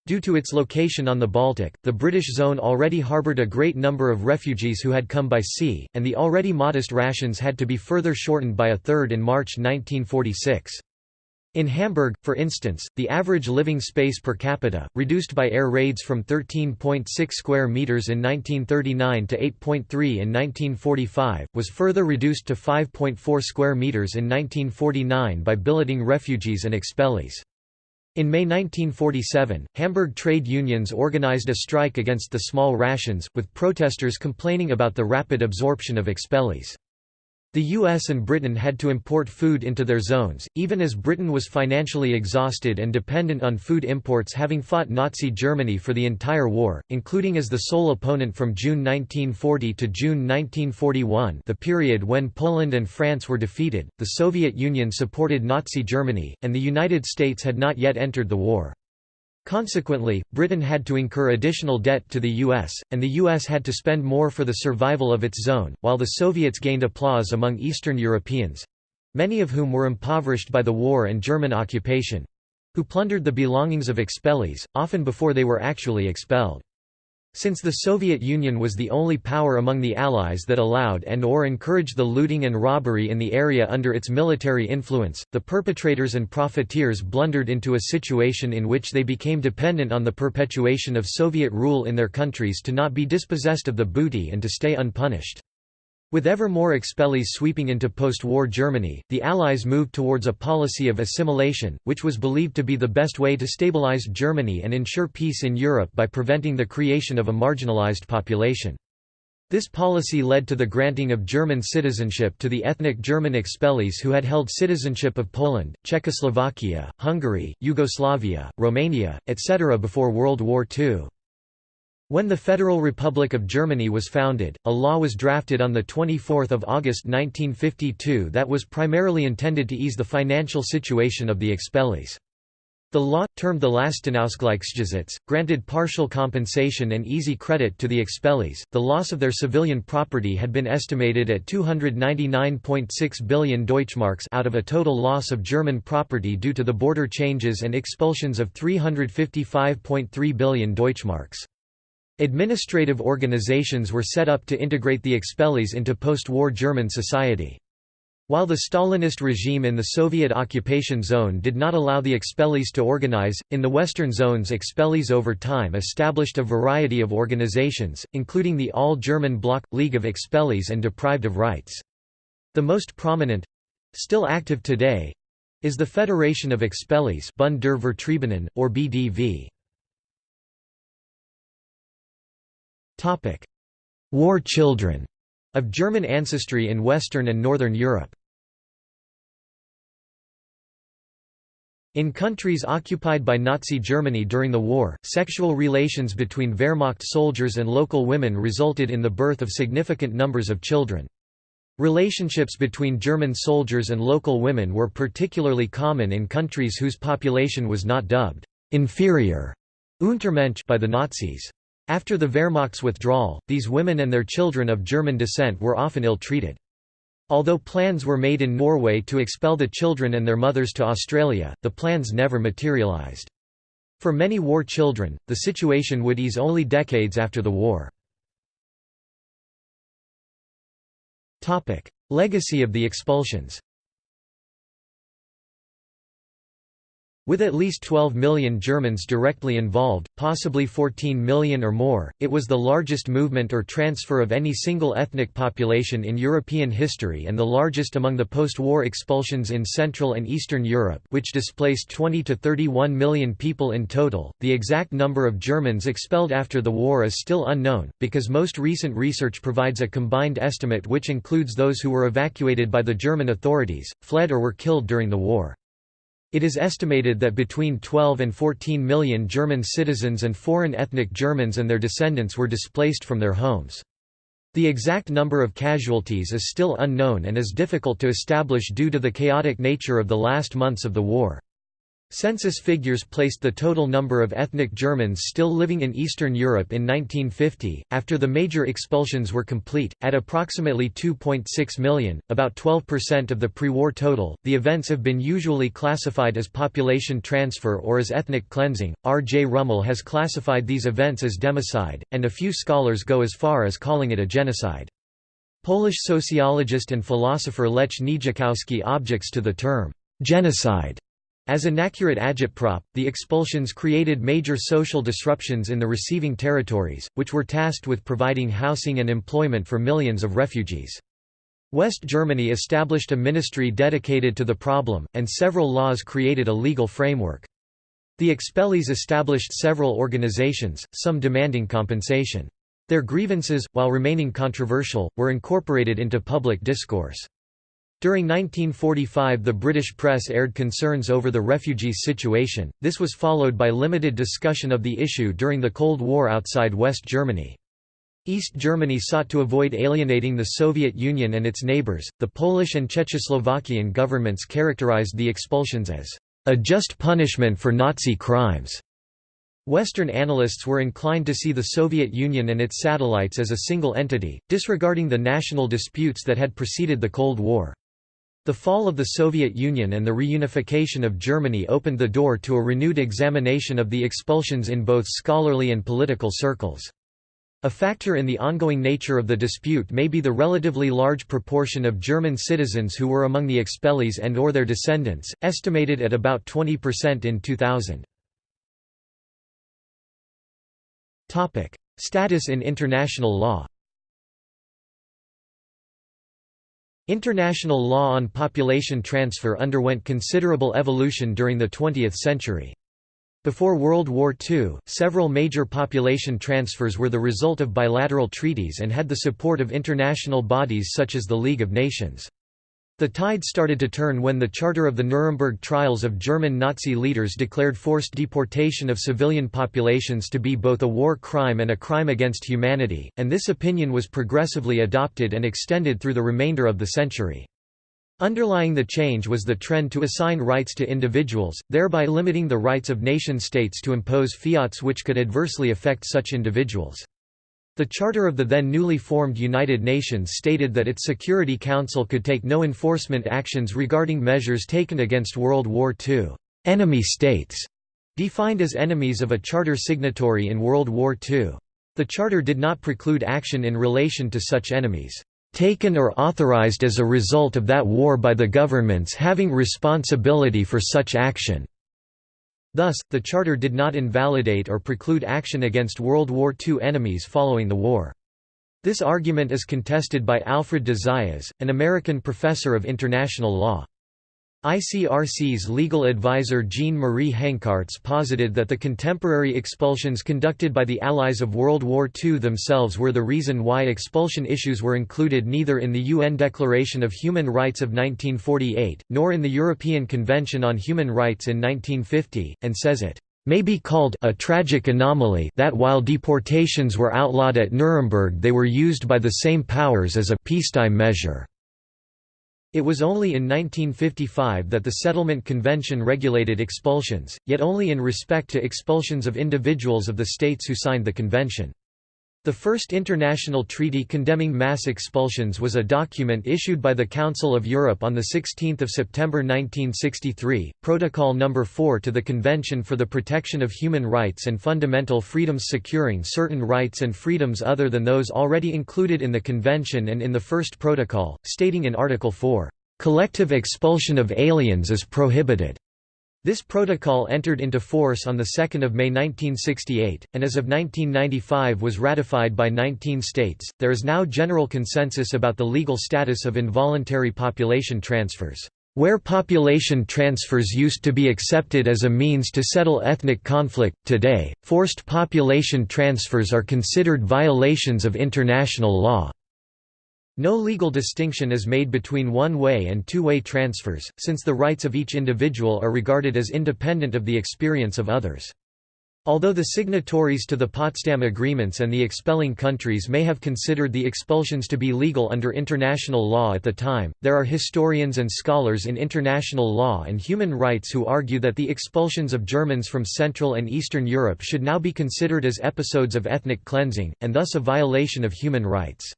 Due to its location on the Baltic, the British zone already harboured a great number of refugees who had come by sea, and the already modest rations had to be further shortened by a third in March 1946. In Hamburg, for instance, the average living space per capita, reduced by air raids from 13.6 square meters in 1939 to 8.3 in 1945, was further reduced to 5.4 square meters in 1949 by billeting refugees and expellees. In May 1947, Hamburg trade unions organized a strike against the small rations, with protesters complaining about the rapid absorption of expellees. The US and Britain had to import food into their zones, even as Britain was financially exhausted and dependent on food imports having fought Nazi Germany for the entire war, including as the sole opponent from June 1940 to June 1941 the period when Poland and France were defeated, the Soviet Union supported Nazi Germany, and the United States had not yet entered the war. Consequently, Britain had to incur additional debt to the US, and the US had to spend more for the survival of its zone, while the Soviets gained applause among Eastern Europeans—many of whom were impoverished by the war and German occupation—who plundered the belongings of expellees, often before they were actually expelled. Since the Soviet Union was the only power among the Allies that allowed and or encouraged the looting and robbery in the area under its military influence, the perpetrators and profiteers blundered into a situation in which they became dependent on the perpetuation of Soviet rule in their countries to not be dispossessed of the booty and to stay unpunished. With ever more expellees sweeping into post-war Germany, the Allies moved towards a policy of assimilation, which was believed to be the best way to stabilize Germany and ensure peace in Europe by preventing the creation of a marginalized population. This policy led to the granting of German citizenship to the ethnic German expellees who had held citizenship of Poland, Czechoslovakia, Hungary, Yugoslavia, Romania, etc. before World War II. When the Federal Republic of Germany was founded, a law was drafted on 24 August 1952 that was primarily intended to ease the financial situation of the expellees. The law, termed the Lastenausgleichsgesetz, granted partial compensation and easy credit to the expellees. The loss of their civilian property had been estimated at 299.6 billion Deutschmarks out of a total loss of German property due to the border changes and expulsions of 355.3 billion Deutschmarks. Administrative organizations were set up to integrate the expellees into post-war German society. While the Stalinist regime in the Soviet occupation zone did not allow the expellees to organize, in the western zones expellees over time established a variety of organizations, including the All-German Bloc – League of Expellees and Deprived of Rights. The most prominent—still active today—is the Federation of Expellees Bund der Vertriebenen, or BDV. War children of German ancestry in Western and Northern Europe. In countries occupied by Nazi Germany during the war, sexual relations between Wehrmacht soldiers and local women resulted in the birth of significant numbers of children. Relationships between German soldiers and local women were particularly common in countries whose population was not dubbed inferior Untermensch by the Nazis. After the Wehrmacht's withdrawal, these women and their children of German descent were often ill-treated. Although plans were made in Norway to expel the children and their mothers to Australia, the plans never materialized. For many war children, the situation would ease only decades after the war. Legacy of the expulsions With at least 12 million Germans directly involved, possibly 14 million or more, it was the largest movement or transfer of any single ethnic population in European history and the largest among the post-war expulsions in Central and Eastern Europe which displaced 20 to 31 million people in total. The exact number of Germans expelled after the war is still unknown, because most recent research provides a combined estimate which includes those who were evacuated by the German authorities, fled or were killed during the war. It is estimated that between 12 and 14 million German citizens and foreign ethnic Germans and their descendants were displaced from their homes. The exact number of casualties is still unknown and is difficult to establish due to the chaotic nature of the last months of the war. Census figures placed the total number of ethnic Germans still living in Eastern Europe in 1950, after the major expulsions were complete, at approximately 2.6 million, about 12% of the pre-war total. The events have been usually classified as population transfer or as ethnic cleansing. R. J. Rummel has classified these events as democide, and a few scholars go as far as calling it a genocide. Polish sociologist and philosopher Lech Nijakowski objects to the term genocide as an inaccurate agitprop, the expulsions created major social disruptions in the receiving territories, which were tasked with providing housing and employment for millions of refugees. West Germany established a ministry dedicated to the problem, and several laws created a legal framework. The expellees established several organizations, some demanding compensation. Their grievances, while remaining controversial, were incorporated into public discourse. During 1945 the British press aired concerns over the refugees situation, this was followed by limited discussion of the issue during the Cold War outside West Germany. East Germany sought to avoid alienating the Soviet Union and its neighbours. The Polish and Czechoslovakian governments characterized the expulsions as a just punishment for Nazi crimes. Western analysts were inclined to see the Soviet Union and its satellites as a single entity, disregarding the national disputes that had preceded the Cold War. The fall of the Soviet Union and the reunification of Germany opened the door to a renewed examination of the expulsions in both scholarly and political circles. A factor in the ongoing nature of the dispute may be the relatively large proportion of German citizens who were among the expellees and or their descendants, estimated at about 20% in 2000. Status in international law International law on population transfer underwent considerable evolution during the 20th century. Before World War II, several major population transfers were the result of bilateral treaties and had the support of international bodies such as the League of Nations. The tide started to turn when the Charter of the Nuremberg trials of German Nazi leaders declared forced deportation of civilian populations to be both a war crime and a crime against humanity, and this opinion was progressively adopted and extended through the remainder of the century. Underlying the change was the trend to assign rights to individuals, thereby limiting the rights of nation-states to impose fiats which could adversely affect such individuals. The charter of the then newly formed United Nations stated that its Security Council could take no enforcement actions regarding measures taken against World War II enemy states, defined as enemies of a charter signatory in World War II. The charter did not preclude action in relation to such enemies, taken or authorized as a result of that war by the governments having responsibility for such action. Thus, the charter did not invalidate or preclude action against World War II enemies following the war. This argument is contested by Alfred de Zayas, an American professor of international law. ICRC's legal advisor Jean-Marie Henckaerts posited that the contemporary expulsions conducted by the Allies of World War II themselves were the reason why expulsion issues were included neither in the UN Declaration of Human Rights of 1948, nor in the European Convention on Human Rights in 1950, and says it may be called a tragic anomaly that while deportations were outlawed at Nuremberg they were used by the same powers as a peacetime measure. It was only in 1955 that the Settlement Convention regulated expulsions, yet only in respect to expulsions of individuals of the states who signed the convention. The first international treaty condemning mass expulsions was a document issued by the Council of Europe on 16 September 1963, Protocol No. 4 to the Convention for the Protection of Human Rights and Fundamental Freedoms securing certain rights and freedoms other than those already included in the Convention and in the First Protocol, stating in Article 4, "...collective expulsion of aliens is prohibited." This protocol entered into force on 2 May 1968, and as of 1995 was ratified by 19 states. There is now general consensus about the legal status of involuntary population transfers. Where population transfers used to be accepted as a means to settle ethnic conflict, today, forced population transfers are considered violations of international law. No legal distinction is made between one-way and two-way transfers, since the rights of each individual are regarded as independent of the experience of others. Although the signatories to the Potsdam Agreements and the expelling countries may have considered the expulsions to be legal under international law at the time, there are historians and scholars in international law and human rights who argue that the expulsions of Germans from Central and Eastern Europe should now be considered as episodes of ethnic cleansing, and thus a violation of human rights.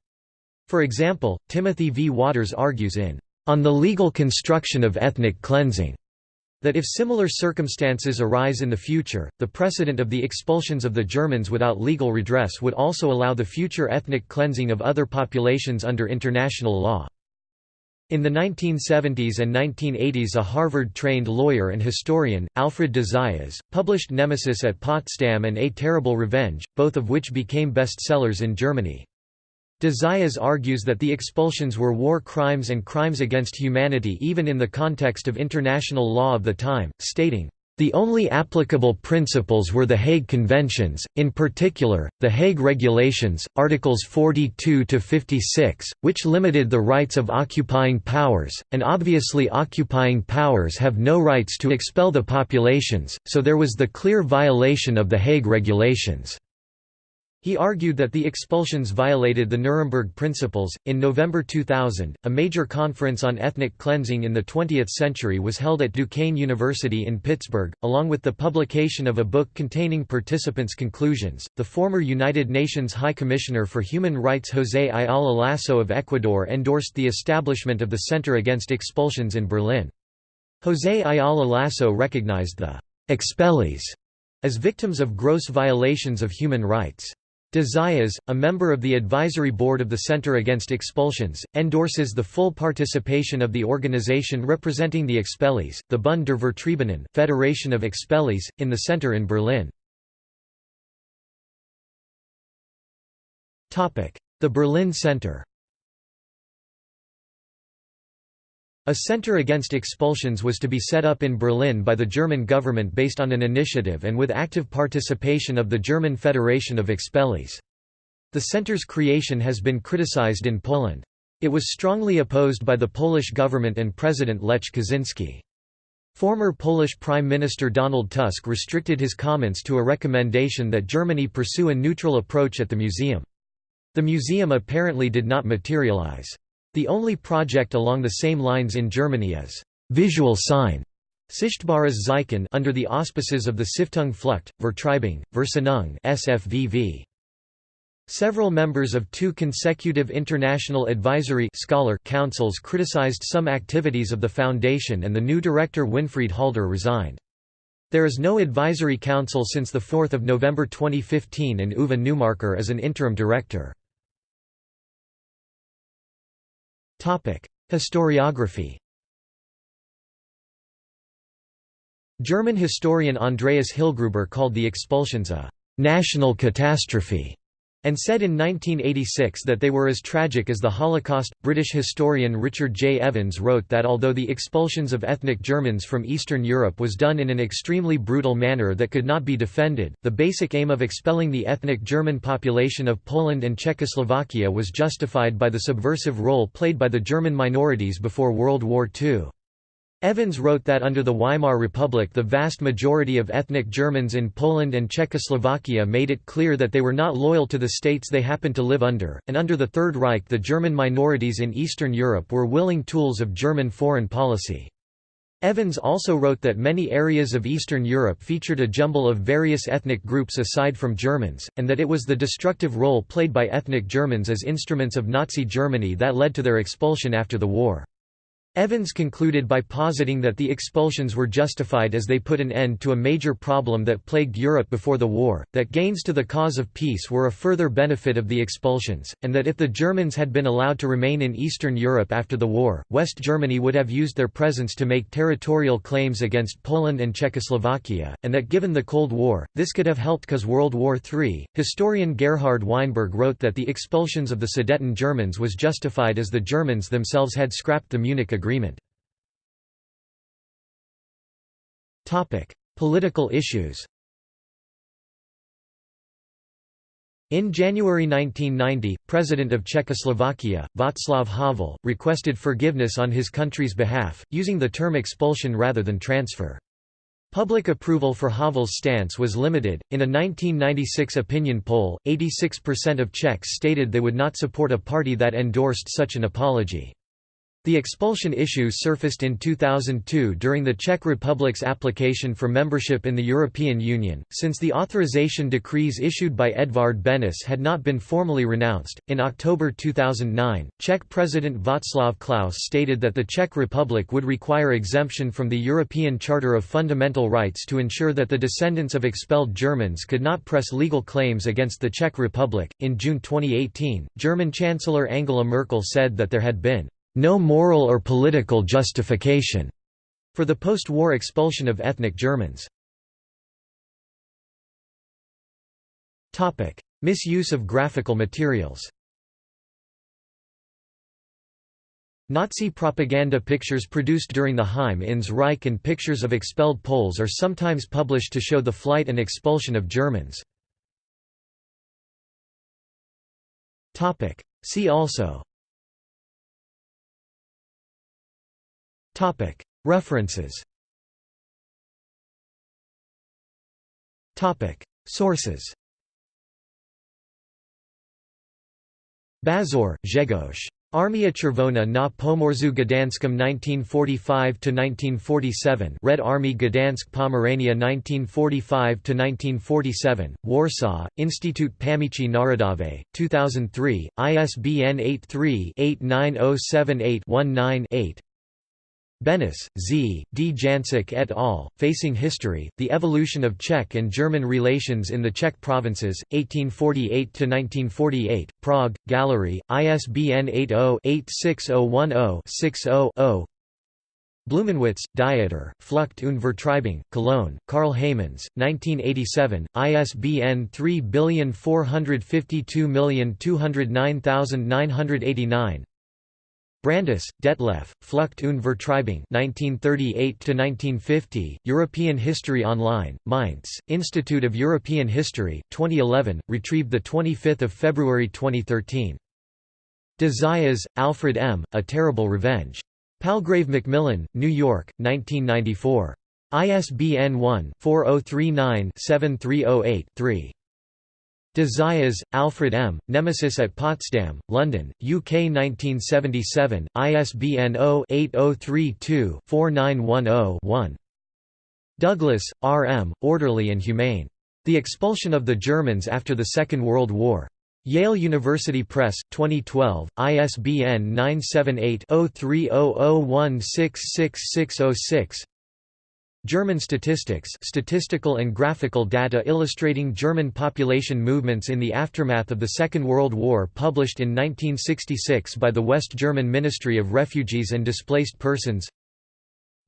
For example, Timothy V. Waters argues in On the Legal Construction of Ethnic Cleansing that if similar circumstances arise in the future, the precedent of the expulsions of the Germans without legal redress would also allow the future ethnic cleansing of other populations under international law. In the 1970s and 1980s a Harvard-trained lawyer and historian, Alfred de Zayas, published Nemesis at Potsdam and A Terrible Revenge, both of which became bestsellers in Germany. De Zayas argues that the expulsions were war crimes and crimes against humanity even in the context of international law of the time, stating, the only applicable principles were the Hague Conventions, in particular, the Hague Regulations, Articles 42–56, which limited the rights of occupying powers, and obviously occupying powers have no rights to expel the populations, so there was the clear violation of the Hague Regulations. He argued that the expulsions violated the Nuremberg Principles. In November 2000, a major conference on ethnic cleansing in the 20th century was held at Duquesne University in Pittsburgh, along with the publication of a book containing participants' conclusions. The former United Nations High Commissioner for Human Rights José Ayala Lasso of Ecuador endorsed the establishment of the Center Against Expulsions in Berlin. José Ayala Lasso recognized the expellees as victims of gross violations of human rights. De Zayas, a member of the advisory board of the Center Against Expulsions, endorses the full participation of the organization representing the expellees, the Bund der Vertriebenen Federation of Expellees, in the center in Berlin. The Berlin Center A center against expulsions was to be set up in Berlin by the German government based on an initiative and with active participation of the German Federation of Expellees. The center's creation has been criticized in Poland. It was strongly opposed by the Polish government and President Lech Kaczynski. Former Polish Prime Minister Donald Tusk restricted his comments to a recommendation that Germany pursue a neutral approach at the museum. The museum apparently did not materialize. The only project along the same lines in Germany is visual sign Sichtbares Zeichen under the auspices of the Stiftung Flucht, Vertreibung, Versöhnung SFVV. Several members of two consecutive international advisory scholar councils criticized some activities of the foundation and the new director Winfried Halder resigned. There is no advisory council since 4 November 2015 and Uwe Neumärker is an interim director. Historiography German historian Andreas Hillgruber called the expulsions a «national catastrophe» and said in 1986 that they were as tragic as the Holocaust. British historian Richard J. Evans wrote that although the expulsions of ethnic Germans from Eastern Europe was done in an extremely brutal manner that could not be defended, the basic aim of expelling the ethnic German population of Poland and Czechoslovakia was justified by the subversive role played by the German minorities before World War II. Evans wrote that under the Weimar Republic the vast majority of ethnic Germans in Poland and Czechoslovakia made it clear that they were not loyal to the states they happened to live under, and under the Third Reich the German minorities in Eastern Europe were willing tools of German foreign policy. Evans also wrote that many areas of Eastern Europe featured a jumble of various ethnic groups aside from Germans, and that it was the destructive role played by ethnic Germans as instruments of Nazi Germany that led to their expulsion after the war. Evans concluded by positing that the expulsions were justified as they put an end to a major problem that plagued Europe before the war, that gains to the cause of peace were a further benefit of the expulsions, and that if the Germans had been allowed to remain in Eastern Europe after the war, West Germany would have used their presence to make territorial claims against Poland and Czechoslovakia, and that given the Cold War, this could have helped cause World War III. Historian Gerhard Weinberg wrote that the expulsions of the Sudeten Germans was justified as the Germans themselves had scrapped the Munich Agreement agreement. Political issues In January 1990, President of Czechoslovakia, Václav Havel, requested forgiveness on his country's behalf, using the term expulsion rather than transfer. Public approval for Havel's stance was limited. In a 1996 opinion poll, 86% of Czechs stated they would not support a party that endorsed such an apology. The expulsion issue surfaced in 2002 during the Czech Republic's application for membership in the European Union, since the authorization decrees issued by Edvard Benes had not been formally renounced. In October 2009, Czech President Václav Klaus stated that the Czech Republic would require exemption from the European Charter of Fundamental Rights to ensure that the descendants of expelled Germans could not press legal claims against the Czech Republic. In June 2018, German Chancellor Angela Merkel said that there had been no moral or political justification for the post-war expulsion of ethnic Germans. Topic: Misuse of graphical materials Nazi propaganda pictures produced during the Heim ins Reich and pictures of expelled Poles are sometimes published to show the flight and expulsion of Germans. See also References. Sources. Baziur, Grzegorz. Armia Czerwona na Pomorzu Gdańskim 1945–1947 Red Army Gdansk Pomerania 1945–1947, Warsaw, Instytut Pamięci Narodowej, 2003, ISBN 83-89078-19-8 Benes, Z., D. Jancik et al., Facing History, The Evolution of Czech and German Relations in the Czech Provinces, 1848–1948, Prague, Gallery, ISBN 80-86010-60-0 Blumenwitz, Dieter, Flucht und Vertreibung, Cologne, Carl Heymanns, 1987, ISBN 3452209989 Brandes, Detlef, Flucht und Vertreibung 1938–1950, European History Online, Mainz, Institute of European History, 2011, retrieved 25 February 2013. De Zayas, Alfred M., A Terrible Revenge. Palgrave Macmillan, New York, 1994. ISBN 1-4039-7308-3. De Zayas, Alfred M., Nemesis at Potsdam, London, UK 1977, ISBN 0-8032-4910-1. Douglas, R. M., Orderly and Humane. The Expulsion of the Germans After the Second World War. Yale University Press, 2012, ISBN 978 0300166606 German statistics statistical and graphical data illustrating German population movements in the aftermath of the Second World War published in 1966 by the West German Ministry of Refugees and Displaced Persons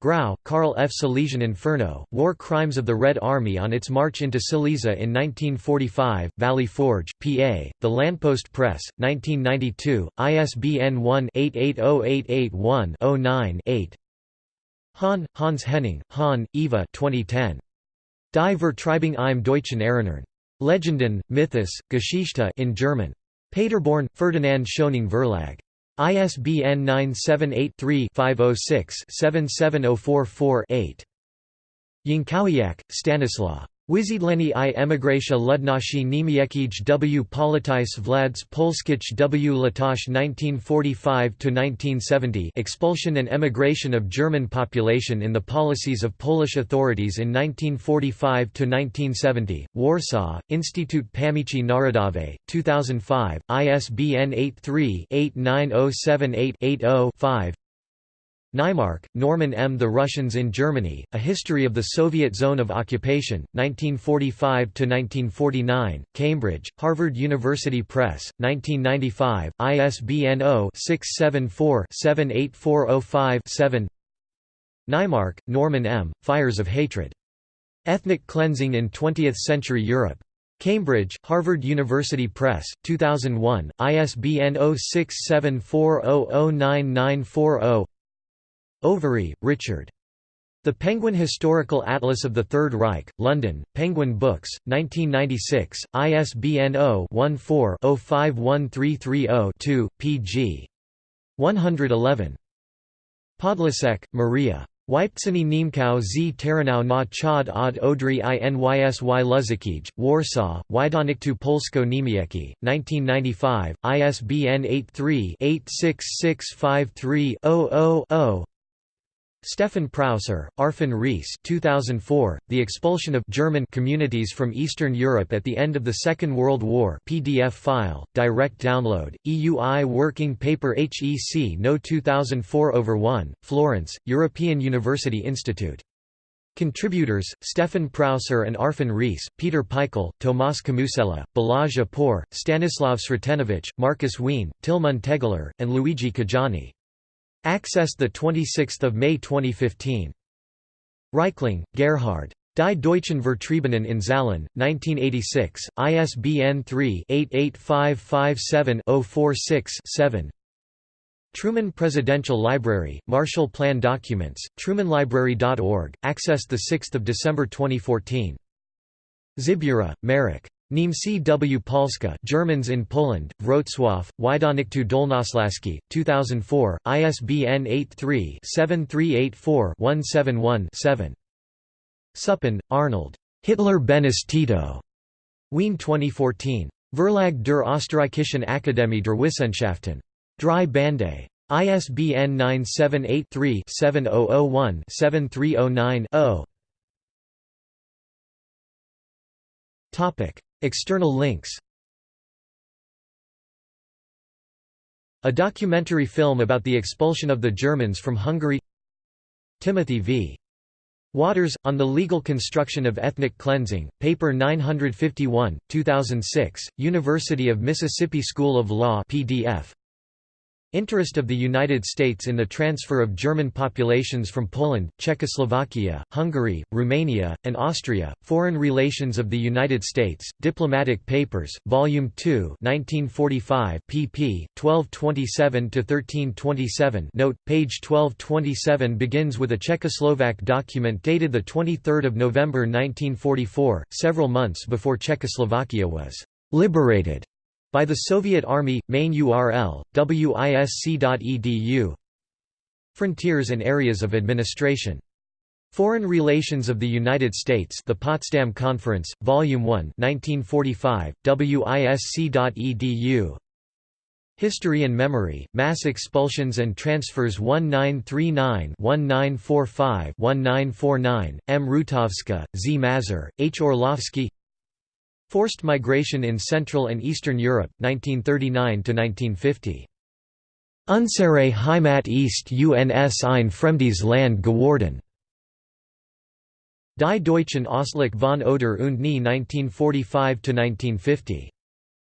Grau, Karl F. Silesian Inferno, War Crimes of the Red Army on its march into Silesia in 1945, Valley Forge, PA, The Landpost Press, 1992, ISBN 1-880881-09-8 Hahn, Hans Henning, Hahn, Eva 2010. Die Vertreibung im Deutschen Erinnern. Legenden, Mythos, Geschichte in German. Paderborn, Ferdinand Schöningh Verlag. ISBN 978-3-506-77044-8. Jankowiak, Stanislaw. Wysiedleni i emigracja ludności niemieckich w. Politis Vlads Polskich w. Latach 1945–1970 Expulsion and emigration of German population in the policies of Polish authorities in 1945–1970, Warsaw, Instytut Pamięci Narodowej, 2005, ISBN 83-89078-80-5 Naimark, Norman M. The Russians in Germany, A History of the Soviet Zone of Occupation, 1945–1949, Cambridge, Harvard University Press, 1995, ISBN 0-674-78405-7 Naimark, Norman M., Fires of Hatred. Ethnic Cleansing in Twentieth-Century Europe. Cambridge, Harvard University Press, 2001, ISBN 0674009940 Overy, Richard. The Penguin Historical Atlas of the Third Reich, London, Penguin Books, 1996, ISBN 0-14-051330-2, pg. 111. Podlasek, Maria. Wypceni Niemkau z Terenau na Chad od Odry i Nysy Luzakij, Warsaw, Wydawnictwo Polsko-Niemiecki, 1995, ISBN 83-86653-000 Steffen Prauser, Arfon Rees 2004, The Expulsion of German Communities from Eastern Europe at the End of the Second World War PDF file, direct download, EUI Working Paper HEC No 2004 over 1, Florence, European University Institute. Contributors, Steffen Prauser and Arfon Rees, Peter Pykel, Tomas Kamusella, Balazs Apor, Stanislav Sretenović, Marcus Wien, Tilman Tegeler, and Luigi Cajani. Accessed 26 May 2015. Reichling, Gerhard. Die Deutschen Vertriebenen in Zahlen, 1986, ISBN 3-88557-046-7 Truman Presidential Library, Marshall Plan Documents, trumanlibrary.org, accessed 6 December 2014. Zybura, Marek. Niemcy w Polska Germans in Poland, Wrocław, Wydawnictwo Dolnośląskie, 2004, ISBN 83-7384-171-7. Suppan, Arnold. Hitler Beneš Tito. Wien 2014. Verlag der Österreichischen Akademie der Wissenschaften. Drei Bände. ISBN 978-3-7001-7309-0. External links A documentary film about the expulsion of the Germans from Hungary Timothy v. Waters, on the legal construction of ethnic cleansing, paper 951, 2006, University of Mississippi School of Law PDF. Interest of the United States in the transfer of German populations from Poland, Czechoslovakia, Hungary, Romania, and Austria. Foreign Relations of the United States, Diplomatic Papers, Volume 2, 1945, pp. 1227-1327. Note: Page 1227 begins with a Czechoslovak document dated the 23rd of November 1944, several months before Czechoslovakia was liberated. By the Soviet Army, main URL, wisc.edu Frontiers and Areas of Administration. Foreign Relations of the United States The Potsdam Conference, Volume 1 1945, wisc.edu History and Memory, Mass Expulsions and Transfers 1939-1945-1949, M. Rutowska, Z. Mazur, H. Orłowski Forced migration in Central and Eastern Europe, 1939–1950. Unsere Heimat East uns ein fremdes Land geworden. Die Deutschen Ausblick von Oder und Nie 1945–1950.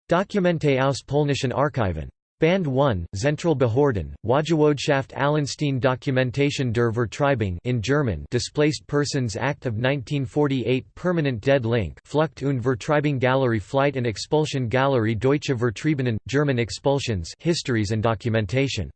Dokumente aus polnischen Archiven. Band 1, Zentralbehörden, Wojewodschaft Allenstein Dokumentation der Vertreibung in German Displaced Persons Act of 1948 Permanent Dead Link Flucht und Vertreibung Gallery Flight and Expulsion Gallery Deutsche Vertriebenen, German Expulsions Histories and Documentation